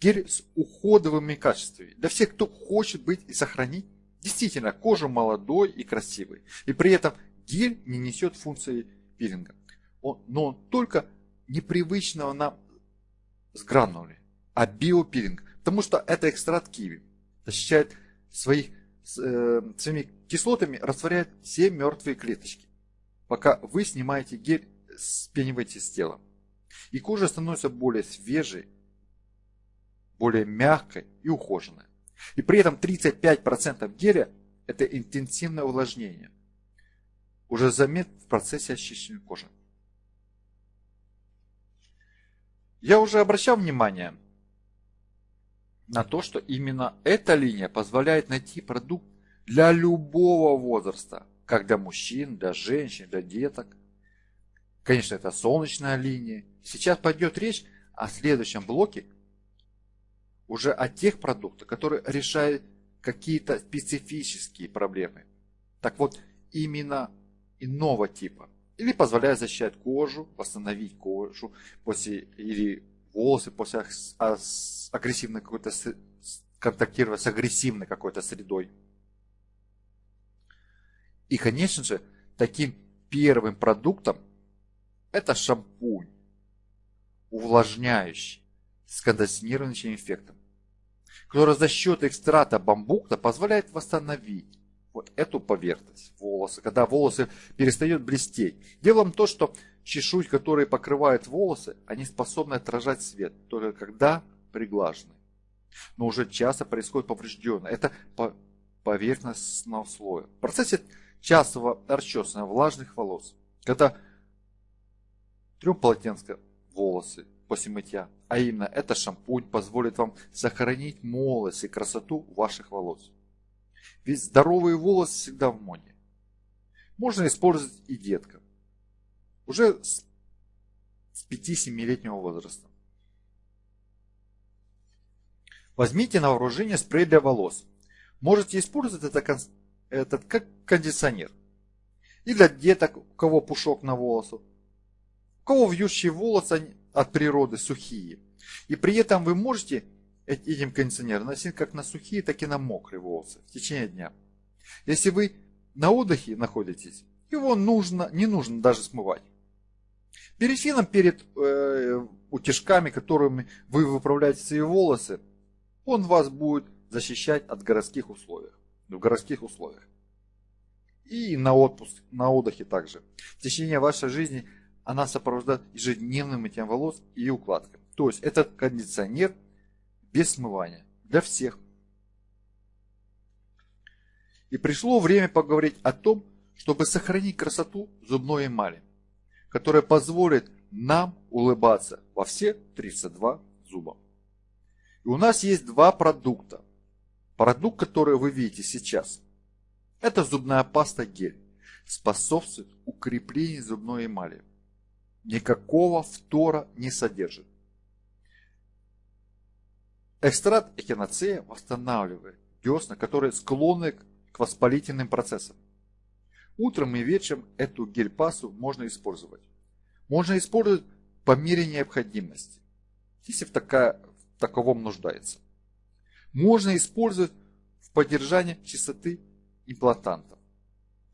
Гель с уходовыми качествами. Для всех, кто хочет быть и сохранить Действительно, кожа молодой и красивой. И при этом гель не несет функции пилинга. Он, но он только непривычного нам с гранули, а биопилинг. Потому что это экстракт киви. Защищает своих, э, своими кислотами, растворяет все мертвые клеточки. Пока вы снимаете гель, спениваете с тела. И кожа становится более свежей, более мягкой и ухоженной. И при этом 35% геля – это интенсивное увлажнение. Уже заметно в процессе очищения кожи. Я уже обращал внимание на то, что именно эта линия позволяет найти продукт для любого возраста, как для мужчин, для женщин, для деток. Конечно, это солнечная линия. Сейчас пойдет речь о следующем блоке уже о тех продуктах, которые решают какие-то специфические проблемы. Так вот, именно иного типа. Или позволяет защищать кожу, восстановить кожу после или волосы после агрессивной какой-то контактировать с агрессивной какой-то средой. И, конечно же, таким первым продуктом это шампунь, увлажняющий, с кондиционирующим эффектом, который за счет экстракта бамбука позволяет восстановить эту поверхность волоса, когда волосы перестают блестеть. Дело в том, что чешуй, которые покрывают волосы, они способны отражать свет, только когда приглажены. Но уже часто происходит поврежденное. Это поверхностного слоя. В процессе частого расчесывания влажных волос, когда трем полотенце волосы после мытья, а именно это шампунь позволит вам сохранить молодость и красоту ваших волос. Ведь здоровые волосы всегда в моде. Можно использовать и деткам. Уже с 5-7-летнего возраста. Возьмите на вооружение спрей для волос. Можете использовать это, этот как кондиционер. И для деток, у кого пушок на волосу, у кого вьющие волосы от природы сухие. И при этом вы можете этим кондиционером носить как на сухие, так и на мокрые волосы в течение дня. Если вы на отдыхе находитесь, его нужно, не нужно даже смывать. Перед фином, перед э, утяжками, которыми вы выправляете свои волосы, он вас будет защищать от городских условий. В городских условиях. И на отпуск, на отдыхе также. В течение вашей жизни она сопровождает ежедневным мытьем волос и укладкой. То есть это кондиционер без смывания. Для всех. И пришло время поговорить о том, чтобы сохранить красоту зубной эмали, которая позволит нам улыбаться во все 32 зуба. И у нас есть два продукта. Продукт, который вы видите сейчас, это зубная паста гель. Способствует укреплению зубной эмали. Никакого фтора не содержит. Экстракт эхиноцея восстанавливает десна, которые склонны к воспалительным процессам. Утром и вечером эту гель-пасту можно использовать. Можно использовать по мере необходимости, если в, такая, в таковом нуждается. Можно использовать в поддержании чистоты имплантантов.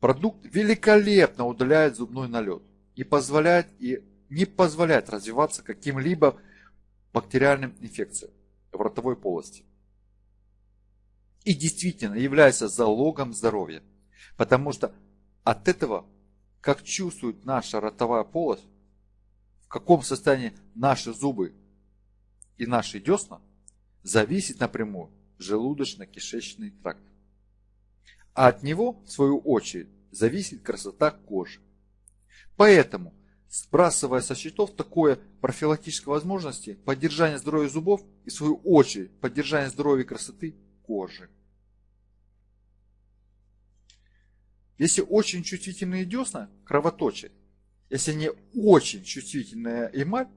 Продукт великолепно удаляет зубной налет и позволяет и не позволяет развиваться каким-либо бактериальным инфекциям в ротовой полости. И действительно является залогом здоровья, потому что от этого, как чувствует наша ротовая полость, в каком состоянии наши зубы и наши десна, зависит напрямую желудочно-кишечный тракт. А от него, в свою очередь, зависит красота кожи. Поэтому сбрасывая со счетов такое профилактическое возможности поддержания здоровья зубов и в свою очередь поддержания здоровья и красоты кожи. Если очень чувствительные десна кровоточат, если не очень чувствительная эмаль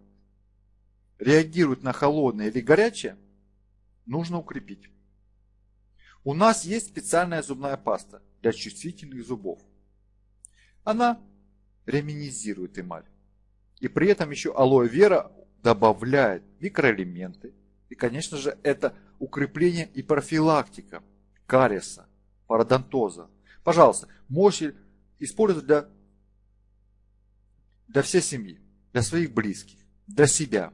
реагирует на холодное или горячее, нужно укрепить. У нас есть специальная зубная паста для чувствительных зубов. Она реминизирует эмаль. И при этом еще алоэ вера добавляет микроэлементы. И, конечно же, это укрепление и профилактика кариеса, пародонтоза. Пожалуйста, можете использовать для, для всей семьи, для своих близких, для себя.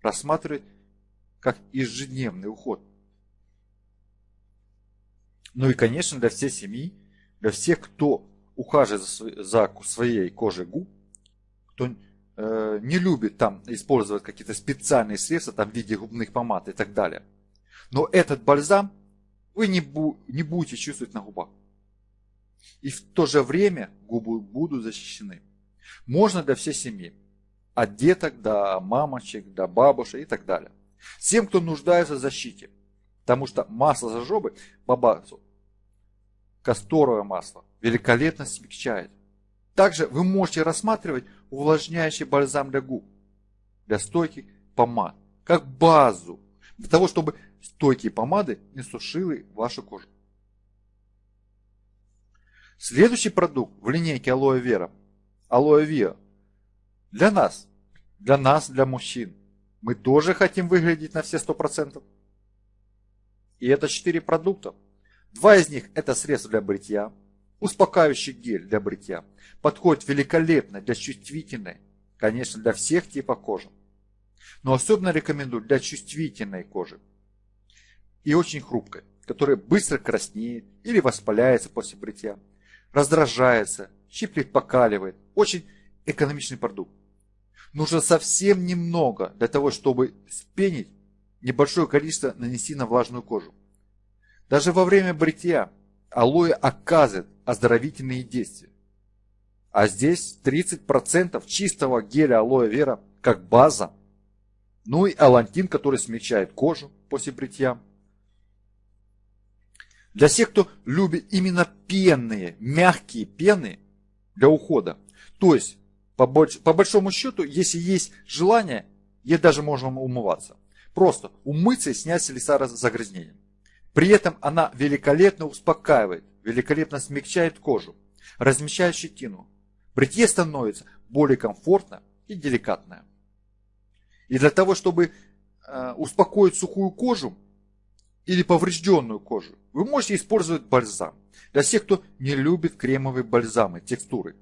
Рассматривать как ежедневный уход. Ну и, конечно, для всей семьи, для всех, кто ухаживает за, за своей кожей губ, кто э, не любит там использовать какие-то специальные средства там, в виде губных помад и так далее. Но этот бальзам вы не, бу, не будете чувствовать на губах. И в то же время губы будут защищены. Можно для всей семьи. От деток до мамочек, до бабушек и так далее. Всем, кто нуждается в защите. Потому что масло зажобы, бабасу, касторовое масло, великолепно смягчает. Также вы можете рассматривать увлажняющий бальзам для губ, для стойких помад, как базу, для того, чтобы стойкие помады не сушили вашу кожу. Следующий продукт в линейке Алоэ Вера алоэ виа. Для нас, для нас, для мужчин. Мы тоже хотим выглядеть на все 100%. И это 4 продукта. Два из них это средство для бритья, успокаивающий гель для бритья. Подходит великолепно для чувствительной, конечно, для всех типов кожи. Но особенно рекомендую для чувствительной кожи и очень хрупкой, которая быстро краснеет или воспаляется после бритья, раздражается, щиплет, покаливает. Очень экономичный продукт. Нужно совсем немного для того, чтобы спенить небольшое количество нанести на влажную кожу. Даже во время бритья алоэ оказывает оздоровительные действия. А здесь 30% чистого геля алоэ вера как база. Ну и алантин, который смягчает кожу после бритья. Для всех, кто любит именно пенные, мягкие пены для ухода. То есть, по, больш, по большому счету, если есть желание, ей даже можно умываться. Просто умыться и снять с лица загрязнение. При этом она великолепно успокаивает, великолепно смягчает кожу, размещает щетину. Бритье становится более комфортно и деликатное. И для того, чтобы э, успокоить сухую кожу или поврежденную кожу, вы можете использовать бальзам. Для тех, кто не любит кремовые бальзамы, текстуры.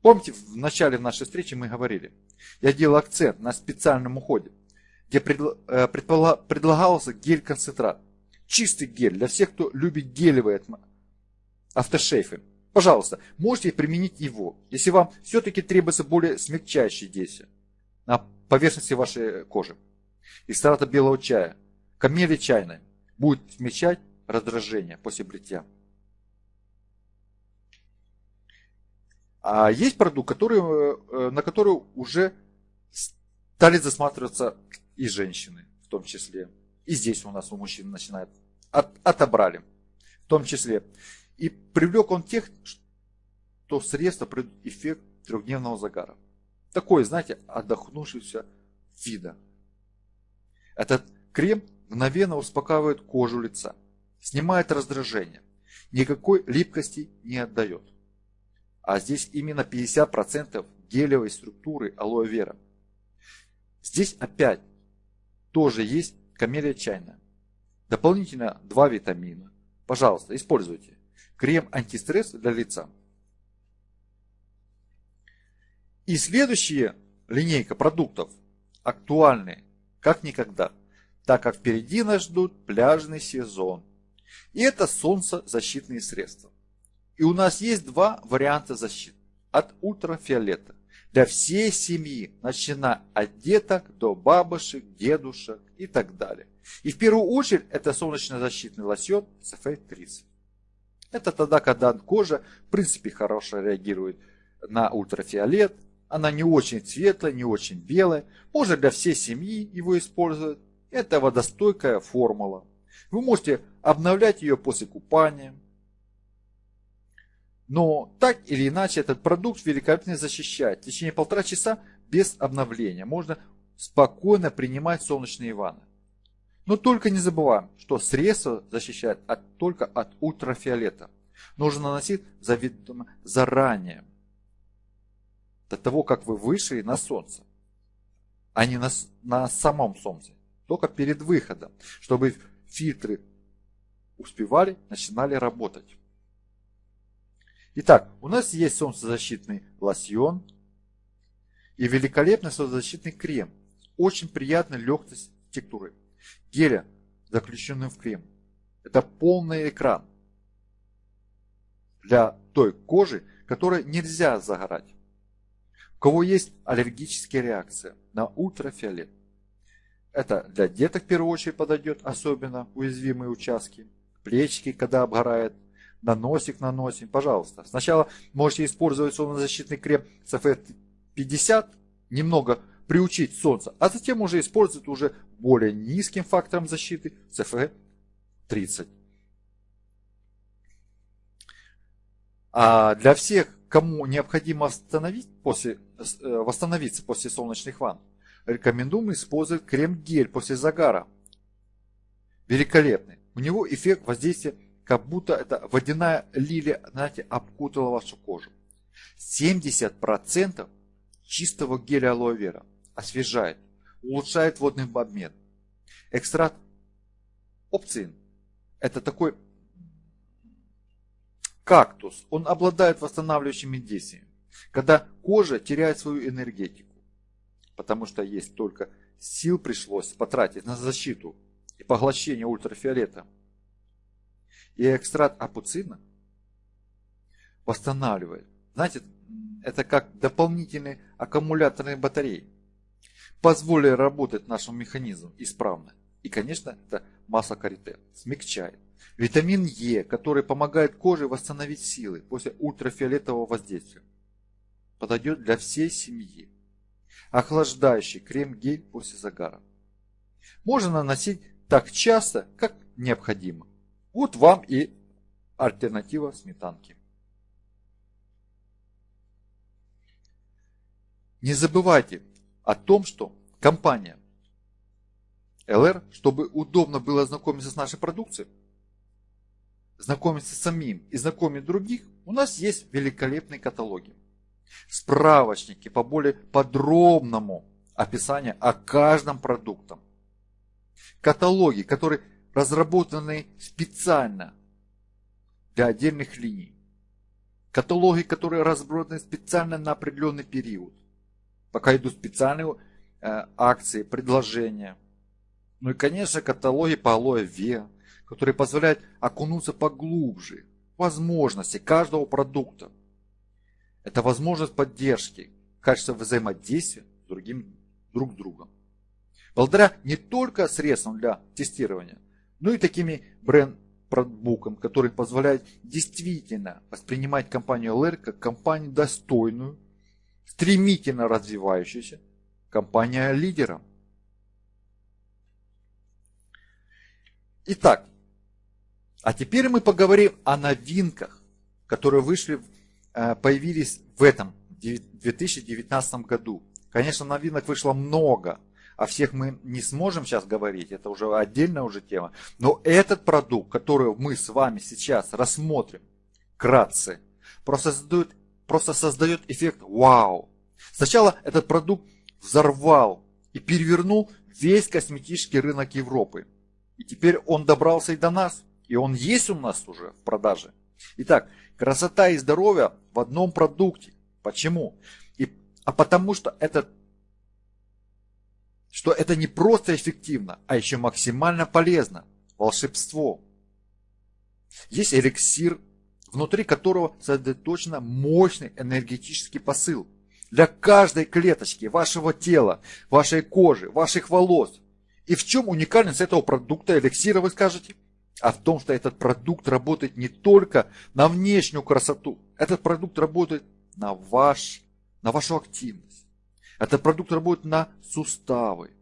Помните, в начале нашей встречи мы говорили, я делал акцент на специальном уходе, где э, предлагался гель-концентрат. Чистый гель для всех, кто любит гелевые автошейфы. Пожалуйста, можете применить его, если вам все-таки требуется более смягчающее действие на поверхности вашей кожи. Экстракта белого чая, камели чайной будет смягчать раздражение после бритья. А есть продукт, который, э, на который уже стали засматриваться и женщины в том числе. И здесь у нас у мужчин начинает. От, отобрали в том числе. И привлек он тех, что средство придет эффект трехдневного загара. Такой, знаете, отдохнувшийся вида. Этот крем мгновенно успокаивает кожу лица, снимает раздражение, никакой липкости не отдает. А здесь именно 50% гелевой структуры алоэ вера. Здесь опять тоже есть камелия чайная. Дополнительно два витамина. Пожалуйста, используйте. Крем антистресс для лица. И следующая линейка продуктов актуальны как никогда, так как впереди нас ждут пляжный сезон. И это солнцезащитные средства. И у нас есть два варианта защиты от ультрафиолета для всей семьи, начиная от деток до бабушек, дедушек и так далее. И в первую очередь это солнечно-защитный лосьон SFA30. Это тогда, когда кожа в принципе хорошо реагирует на ультрафиолет, она не очень светлая, не очень белая, можно для всей семьи его использовать. Это водостойкая формула. Вы можете обновлять ее после купания, но так или иначе этот продукт великолепно защищает. В течение полтора часа без обновления можно спокойно принимать солнечные ванны. Но только не забываем, что средство защищает от, только от ультрафиолета. Нужно наносить заведомо заранее, до того, как вы вышли на солнце, а не на, на самом солнце, только перед выходом, чтобы фильтры успевали, начинали работать. Итак, у нас есть солнцезащитный лосьон и великолепный солнцезащитный крем. Очень приятной легкость текстуры. Геля, заключенный в крем. Это полный экран для той кожи, которой нельзя загорать. У кого есть аллергические реакции на ультрафиолет. Это для деток в первую очередь подойдет, особенно уязвимые участки. Плечики, когда обгорает, на носик наносим, пожалуйста. Сначала можете использовать солнцезащитный крем SFF 50, немного приучить солнце, а затем уже использовать уже более низким фактором защиты SFF 30. А для всех, кому необходимо восстановить после, э, восстановиться после солнечных ванн, рекомендуем использовать крем-гель после загара. Великолепный. У него эффект воздействия как будто это водяная лилия, знаете, обкутала вашу кожу. 70% чистого геля алоэ вера освежает, улучшает водный обмен. Экстракт опцин – это такой кактус, он обладает восстанавливающими действиями, когда кожа теряет свою энергетику, потому что есть только сил пришлось потратить на защиту и поглощение ультрафиолета. И экстракт апуцина восстанавливает. Знаете, это как дополнительные аккумуляторные батареи. Позволили работать нашему механизму исправно. И, конечно, это масса карите смягчает. Витамин Е, который помогает коже восстановить силы после ультрафиолетового воздействия. Подойдет для всей семьи. Охлаждающий крем-гель после загара. Можно наносить так часто, как необходимо. Вот вам и альтернатива сметанки. Не забывайте о том, что компания LR, чтобы удобно было знакомиться с нашей продукцией, знакомиться с самим и знакомить других, у нас есть великолепные каталоги. Справочники по более подробному описанию о каждом продукте. Каталоги, которые разработаны специально для отдельных линий. Каталоги, которые разработаны специально на определенный период. Пока идут специальные э, акции, предложения. Ну и, конечно, каталоги по алоэ вера, которые позволяют окунуться поглубже в возможности каждого продукта. Это возможность поддержки, качество взаимодействия с другим друг другом. Благодаря не только средствам для тестирования, но и такими бренд-продбукам, которые позволяют действительно воспринимать компанию LR как компанию достойную, стремительно развивающуюся, компания лидером. Итак, а теперь мы поговорим о новинках, которые вышли, э, появились в этом 2019 году. Конечно, новинок вышло много, о всех мы не сможем сейчас говорить, это уже отдельная уже тема. Но этот продукт, который мы с вами сейчас рассмотрим, кратце, просто создает, просто создает эффект вау. Сначала этот продукт взорвал и перевернул весь косметический рынок Европы. И теперь он добрался и до нас. И он есть у нас уже в продаже. Итак, красота и здоровье в одном продукте. Почему? И, а потому что это, что это не просто эффективно, а еще максимально полезно. Волшебство. Есть эликсир, внутри которого сосредоточен мощный энергетический посыл. Для каждой клеточки вашего тела, вашей кожи, ваших волос. И в чем уникальность этого продукта эликсира, вы скажете? а в том, что этот продукт работает не только на внешнюю красоту, этот продукт работает на, ваш, на вашу активность. Этот продукт работает на суставы,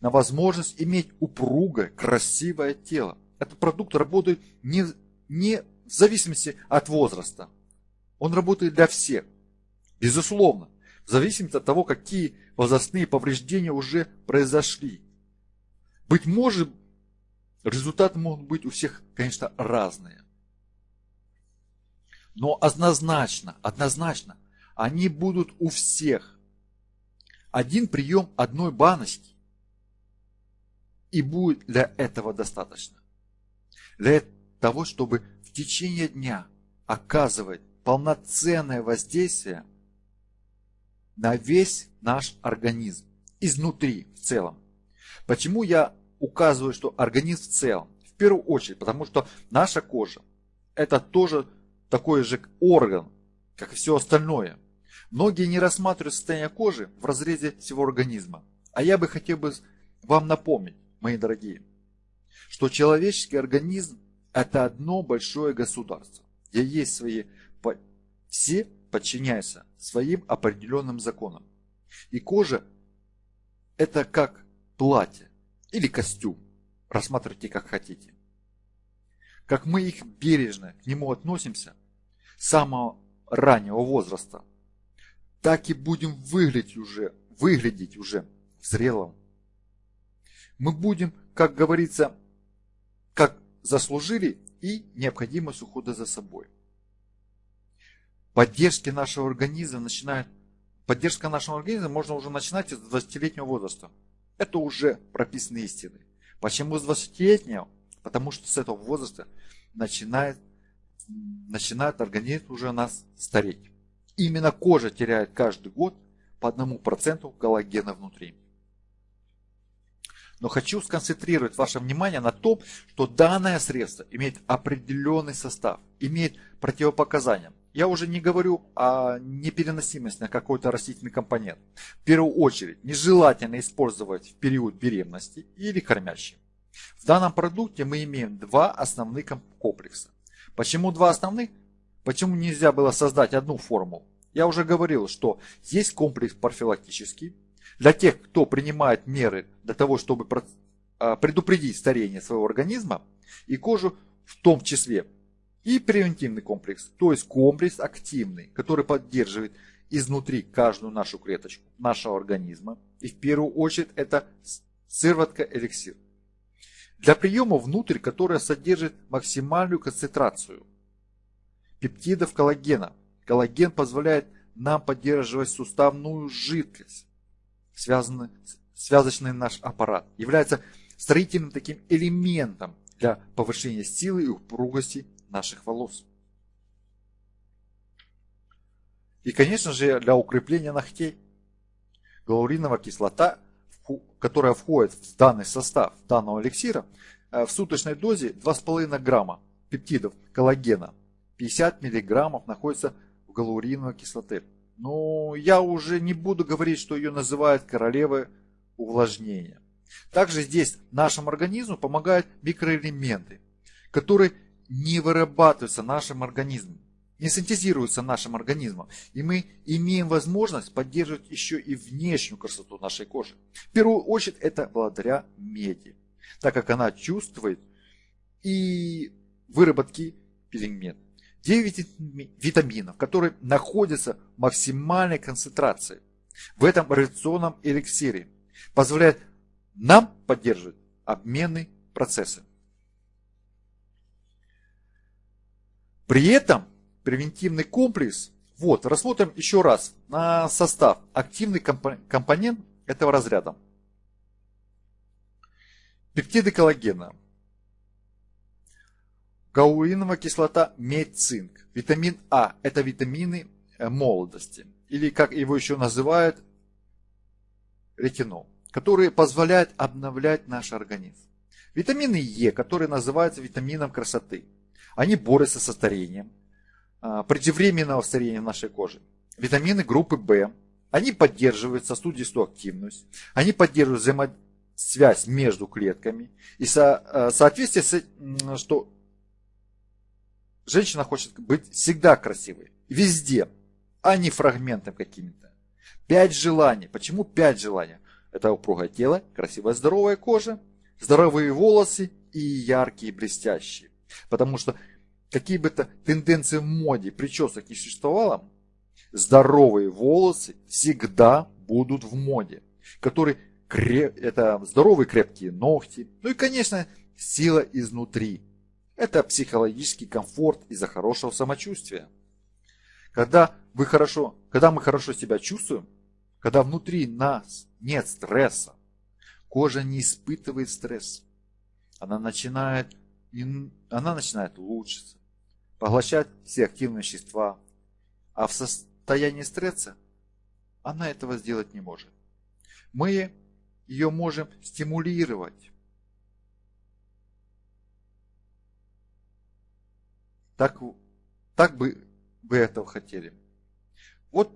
на возможность иметь упругое, красивое тело. Этот продукт работает не, не в зависимости от возраста. Он работает для всех. Безусловно, в зависимости от того, какие возрастные повреждения уже произошли. Быть может, Результаты могут быть у всех, конечно, разные. Но однозначно, однозначно, они будут у всех. Один прием одной баночки. И будет для этого достаточно. Для того, чтобы в течение дня оказывать полноценное воздействие на весь наш организм, изнутри в целом. Почему я указываю, что организм в целом. В первую очередь, потому что наша кожа это тоже такой же орган, как и все остальное. Многие не рассматривают состояние кожи в разрезе всего организма. А я бы хотел бы вам напомнить, мои дорогие, что человеческий организм это одно большое государство, где есть свои, все подчиняются своим определенным законам. И кожа это как платье или костюм. Рассматривайте как хотите. Как мы их бережно к нему относимся с самого раннего возраста, так и будем выглядеть уже, выглядеть уже в зрелом. Мы будем, как говорится, как заслужили и необходимость ухода за собой. Поддержки нашего организма начинает, поддержка нашего организма можно уже начинать с 20-летнего возраста. Это уже прописанные истины. Почему с 20-летнего? Потому что с этого возраста начинает, начинает организм уже нас стареть. Именно кожа теряет каждый год по одному проценту коллагена внутри. Но хочу сконцентрировать ваше внимание на том, что данное средство имеет определенный состав, имеет противопоказания. Я уже не говорю о непереносимости на какой-то растительный компонент. В первую очередь, нежелательно использовать в период беременности или кормящим. В данном продукте мы имеем два основных комплекса. Почему два основных? Почему нельзя было создать одну формулу? Я уже говорил, что есть комплекс профилактический, для тех, кто принимает меры для того, чтобы а, предупредить старение своего организма и кожу в том числе. И превентивный комплекс, то есть комплекс активный, который поддерживает изнутри каждую нашу клеточку нашего организма. И в первую очередь это сыворотка эликсир. Для приема внутрь, которая содержит максимальную концентрацию пептидов коллагена. Коллаген позволяет нам поддерживать суставную жидкость связаны, связочный наш аппарат, является строительным таким элементом для повышения силы и упругости наших волос. И, конечно же, для укрепления ногтей. Галуриновая кислота, которая входит в данный состав данного эликсира, э, в суточной дозе 2,5 грамма пептидов коллагена. 50 миллиграммов находится в галуриновой кислоте. Но я уже не буду говорить, что ее называют королевой увлажнения. Также здесь нашему организму помогают микроэлементы, которые не вырабатываются нашим организмом, не синтезируются нашим организмом. И мы имеем возможность поддерживать еще и внешнюю красоту нашей кожи. В первую очередь это благодаря меди, так как она чувствует и выработки пигмент. 9 витаминов, которые находятся в максимальной концентрации в этом реакционном эликсире, позволяет нам поддерживать обменные процессы. При этом превентивный комплекс, вот, рассмотрим еще раз на состав, активный компонент этого разряда. Пептиды коллагена – Каулиновая кислота, медь, цинк. Витамин А – это витамины э, молодости, или как его еще называют, ретинол, которые позволяют обновлять наш организм. Витамины Е, которые называются витамином красоты. Они борются со старением, а, преждевременного старения нашей кожи. Витамины группы В, они поддерживают сосудистую активность, они поддерживают взаимосвязь между клетками и э, соответствие с, что Женщина хочет быть всегда красивой. Везде. А не фрагментом какими-то. Пять желаний. Почему пять желаний? Это упругое тело, красивая здоровая кожа, здоровые волосы и яркие блестящие. Потому что какие бы то тенденции в моде причесок не существовало, здоровые волосы всегда будут в моде. Которые это здоровые крепкие ногти. Ну и, конечно, сила изнутри. Это психологический комфорт из-за хорошего самочувствия. Когда, вы хорошо, когда мы хорошо себя чувствуем, когда внутри нас нет стресса, кожа не испытывает стресс, она начинает, она начинает улучшиться, поглощать все активные вещества, а в состоянии стресса она этого сделать не может. Мы ее можем стимулировать, Так, так бы вы этого хотели. Вот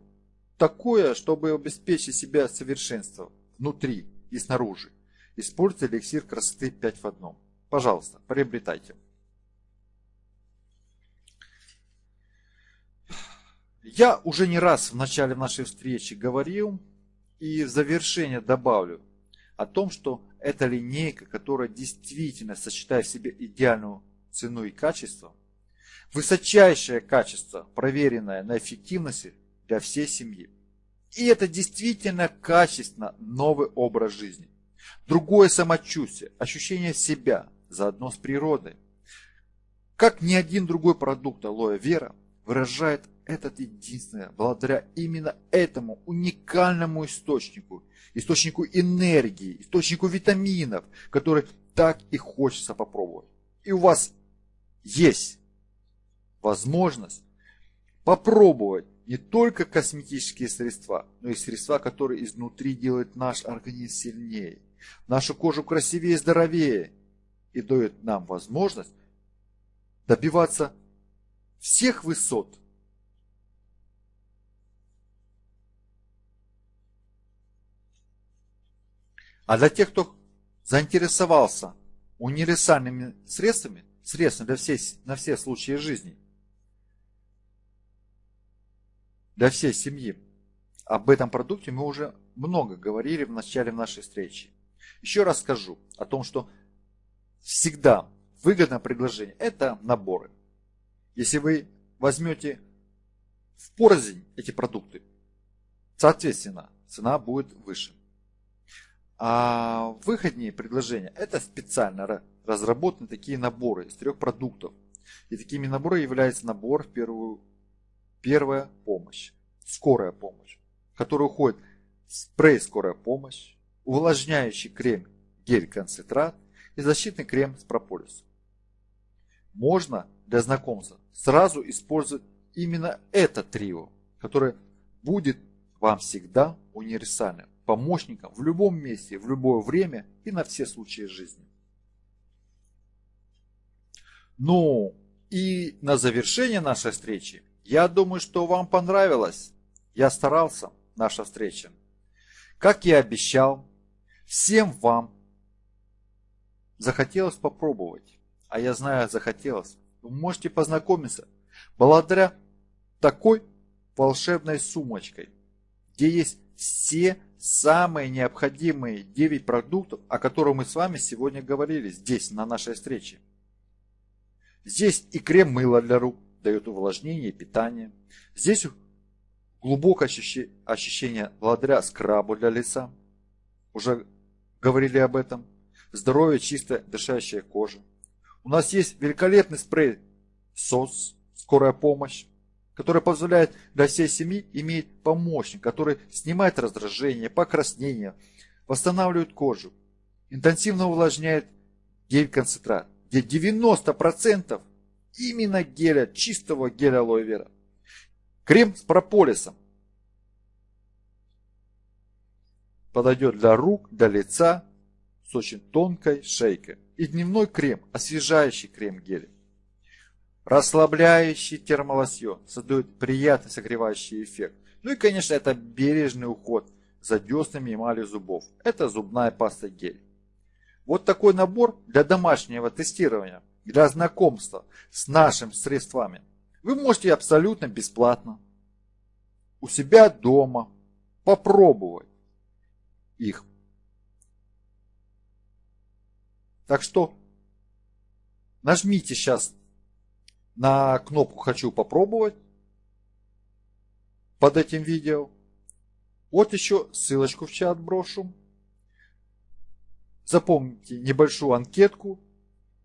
такое, чтобы обеспечить себя совершенством внутри и снаружи. Используйте эликсир красоты 5 в одном. Пожалуйста, приобретайте. Я уже не раз в начале нашей встречи говорил и в завершение добавлю о том, что эта линейка, которая действительно сочетает в себе идеальную цену и качество, Высочайшее качество, проверенное на эффективности для всей семьи. И это действительно качественно новый образ жизни. Другое самочувствие, ощущение себя заодно с природой. как ни один другой продукт алоэ вера выражает этот единственное, благодаря именно этому уникальному источнику, источнику энергии, источнику витаминов, который так и хочется попробовать. И у вас есть возможность попробовать не только косметические средства, но и средства, которые изнутри делают наш организм сильнее, нашу кожу красивее и здоровее и дают нам возможность добиваться всех высот. А для тех, кто заинтересовался универсальными средствами, средствами для всей, на все случаи жизни, для всей семьи, об этом продукте мы уже много говорили в начале нашей встречи. Еще раз скажу о том, что всегда выгодное предложение – это наборы. Если вы возьмете в порознь эти продукты, соответственно, цена будет выше. А выходнее предложения – это специально разработаны такие наборы из трех продуктов. И такими наборами является набор в первую первая помощь, скорая помощь, в который уходит спрей скорая помощь, увлажняющий крем гель-концентрат и защитный крем с прополисом. Можно для знакомства сразу использовать именно это трио, которое будет вам всегда универсальным помощником в любом месте, в любое время и на все случаи жизни. Ну и на завершение нашей встречи, я думаю, что вам понравилось. Я старался, наша встреча. Как я обещал, всем вам захотелось попробовать, а я знаю, захотелось, вы можете познакомиться благодаря такой волшебной сумочкой, где есть все самые необходимые 9 продуктов, о которых мы с вами сегодня говорили здесь, на нашей встрече. Здесь и крем-мыло для рук, дает увлажнение питание. Здесь глубокое ощущение благодаря скрабу для лица. Уже говорили об этом. Здоровье, чистая, дышащая кожа. У нас есть великолепный спрей СОС, скорая помощь, который позволяет для всей семьи иметь помощник, который снимает раздражение, покраснение, восстанавливает кожу, интенсивно увлажняет гель-концентрат, где 90% именно геля, чистого геля алоэ вера. Крем с прополисом подойдет для рук, для лица с очень тонкой шейкой. И дневной крем, освежающий крем-гель. Расслабляющий термолосьон создает приятный согревающий эффект. Ну и, конечно, это бережный уход за деснами и эмалью зубов. Это зубная паста гель. Вот такой набор для домашнего тестирования, для знакомства с нашими средствами. Вы можете абсолютно бесплатно у себя дома попробовать их Так что нажмите сейчас на кнопку «Хочу попробовать» под этим видео. Вот еще ссылочку в чат брошу. Запомните небольшую анкетку.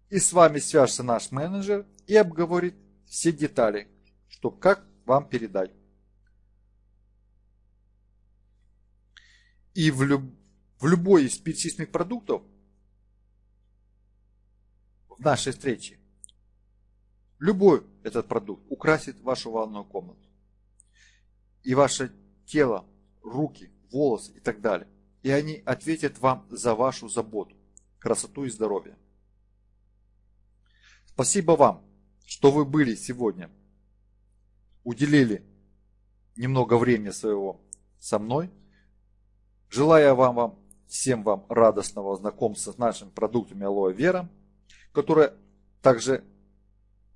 И с вами свяжется наш менеджер и обговорит все детали, что как вам передать. И в, люб... в любой из перечисленных продуктов в нашей встрече. Любой этот продукт украсит вашу ванную комнату. И ваше тело, руки, волосы и так далее. И они ответят вам за вашу заботу, красоту и здоровье. Спасибо вам, что вы были сегодня. Уделили немного времени своего со мной. Желаю вам, вам всем вам радостного знакомства с нашими продуктами Алоэ Вера которая также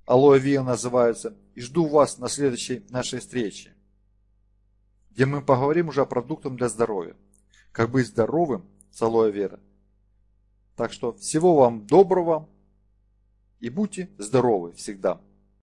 алоэ вера называется. И жду вас на следующей нашей встрече, где мы поговорим уже о продуктах для здоровья. Как быть здоровым с алоэ вера. Так что всего вам доброго и будьте здоровы всегда.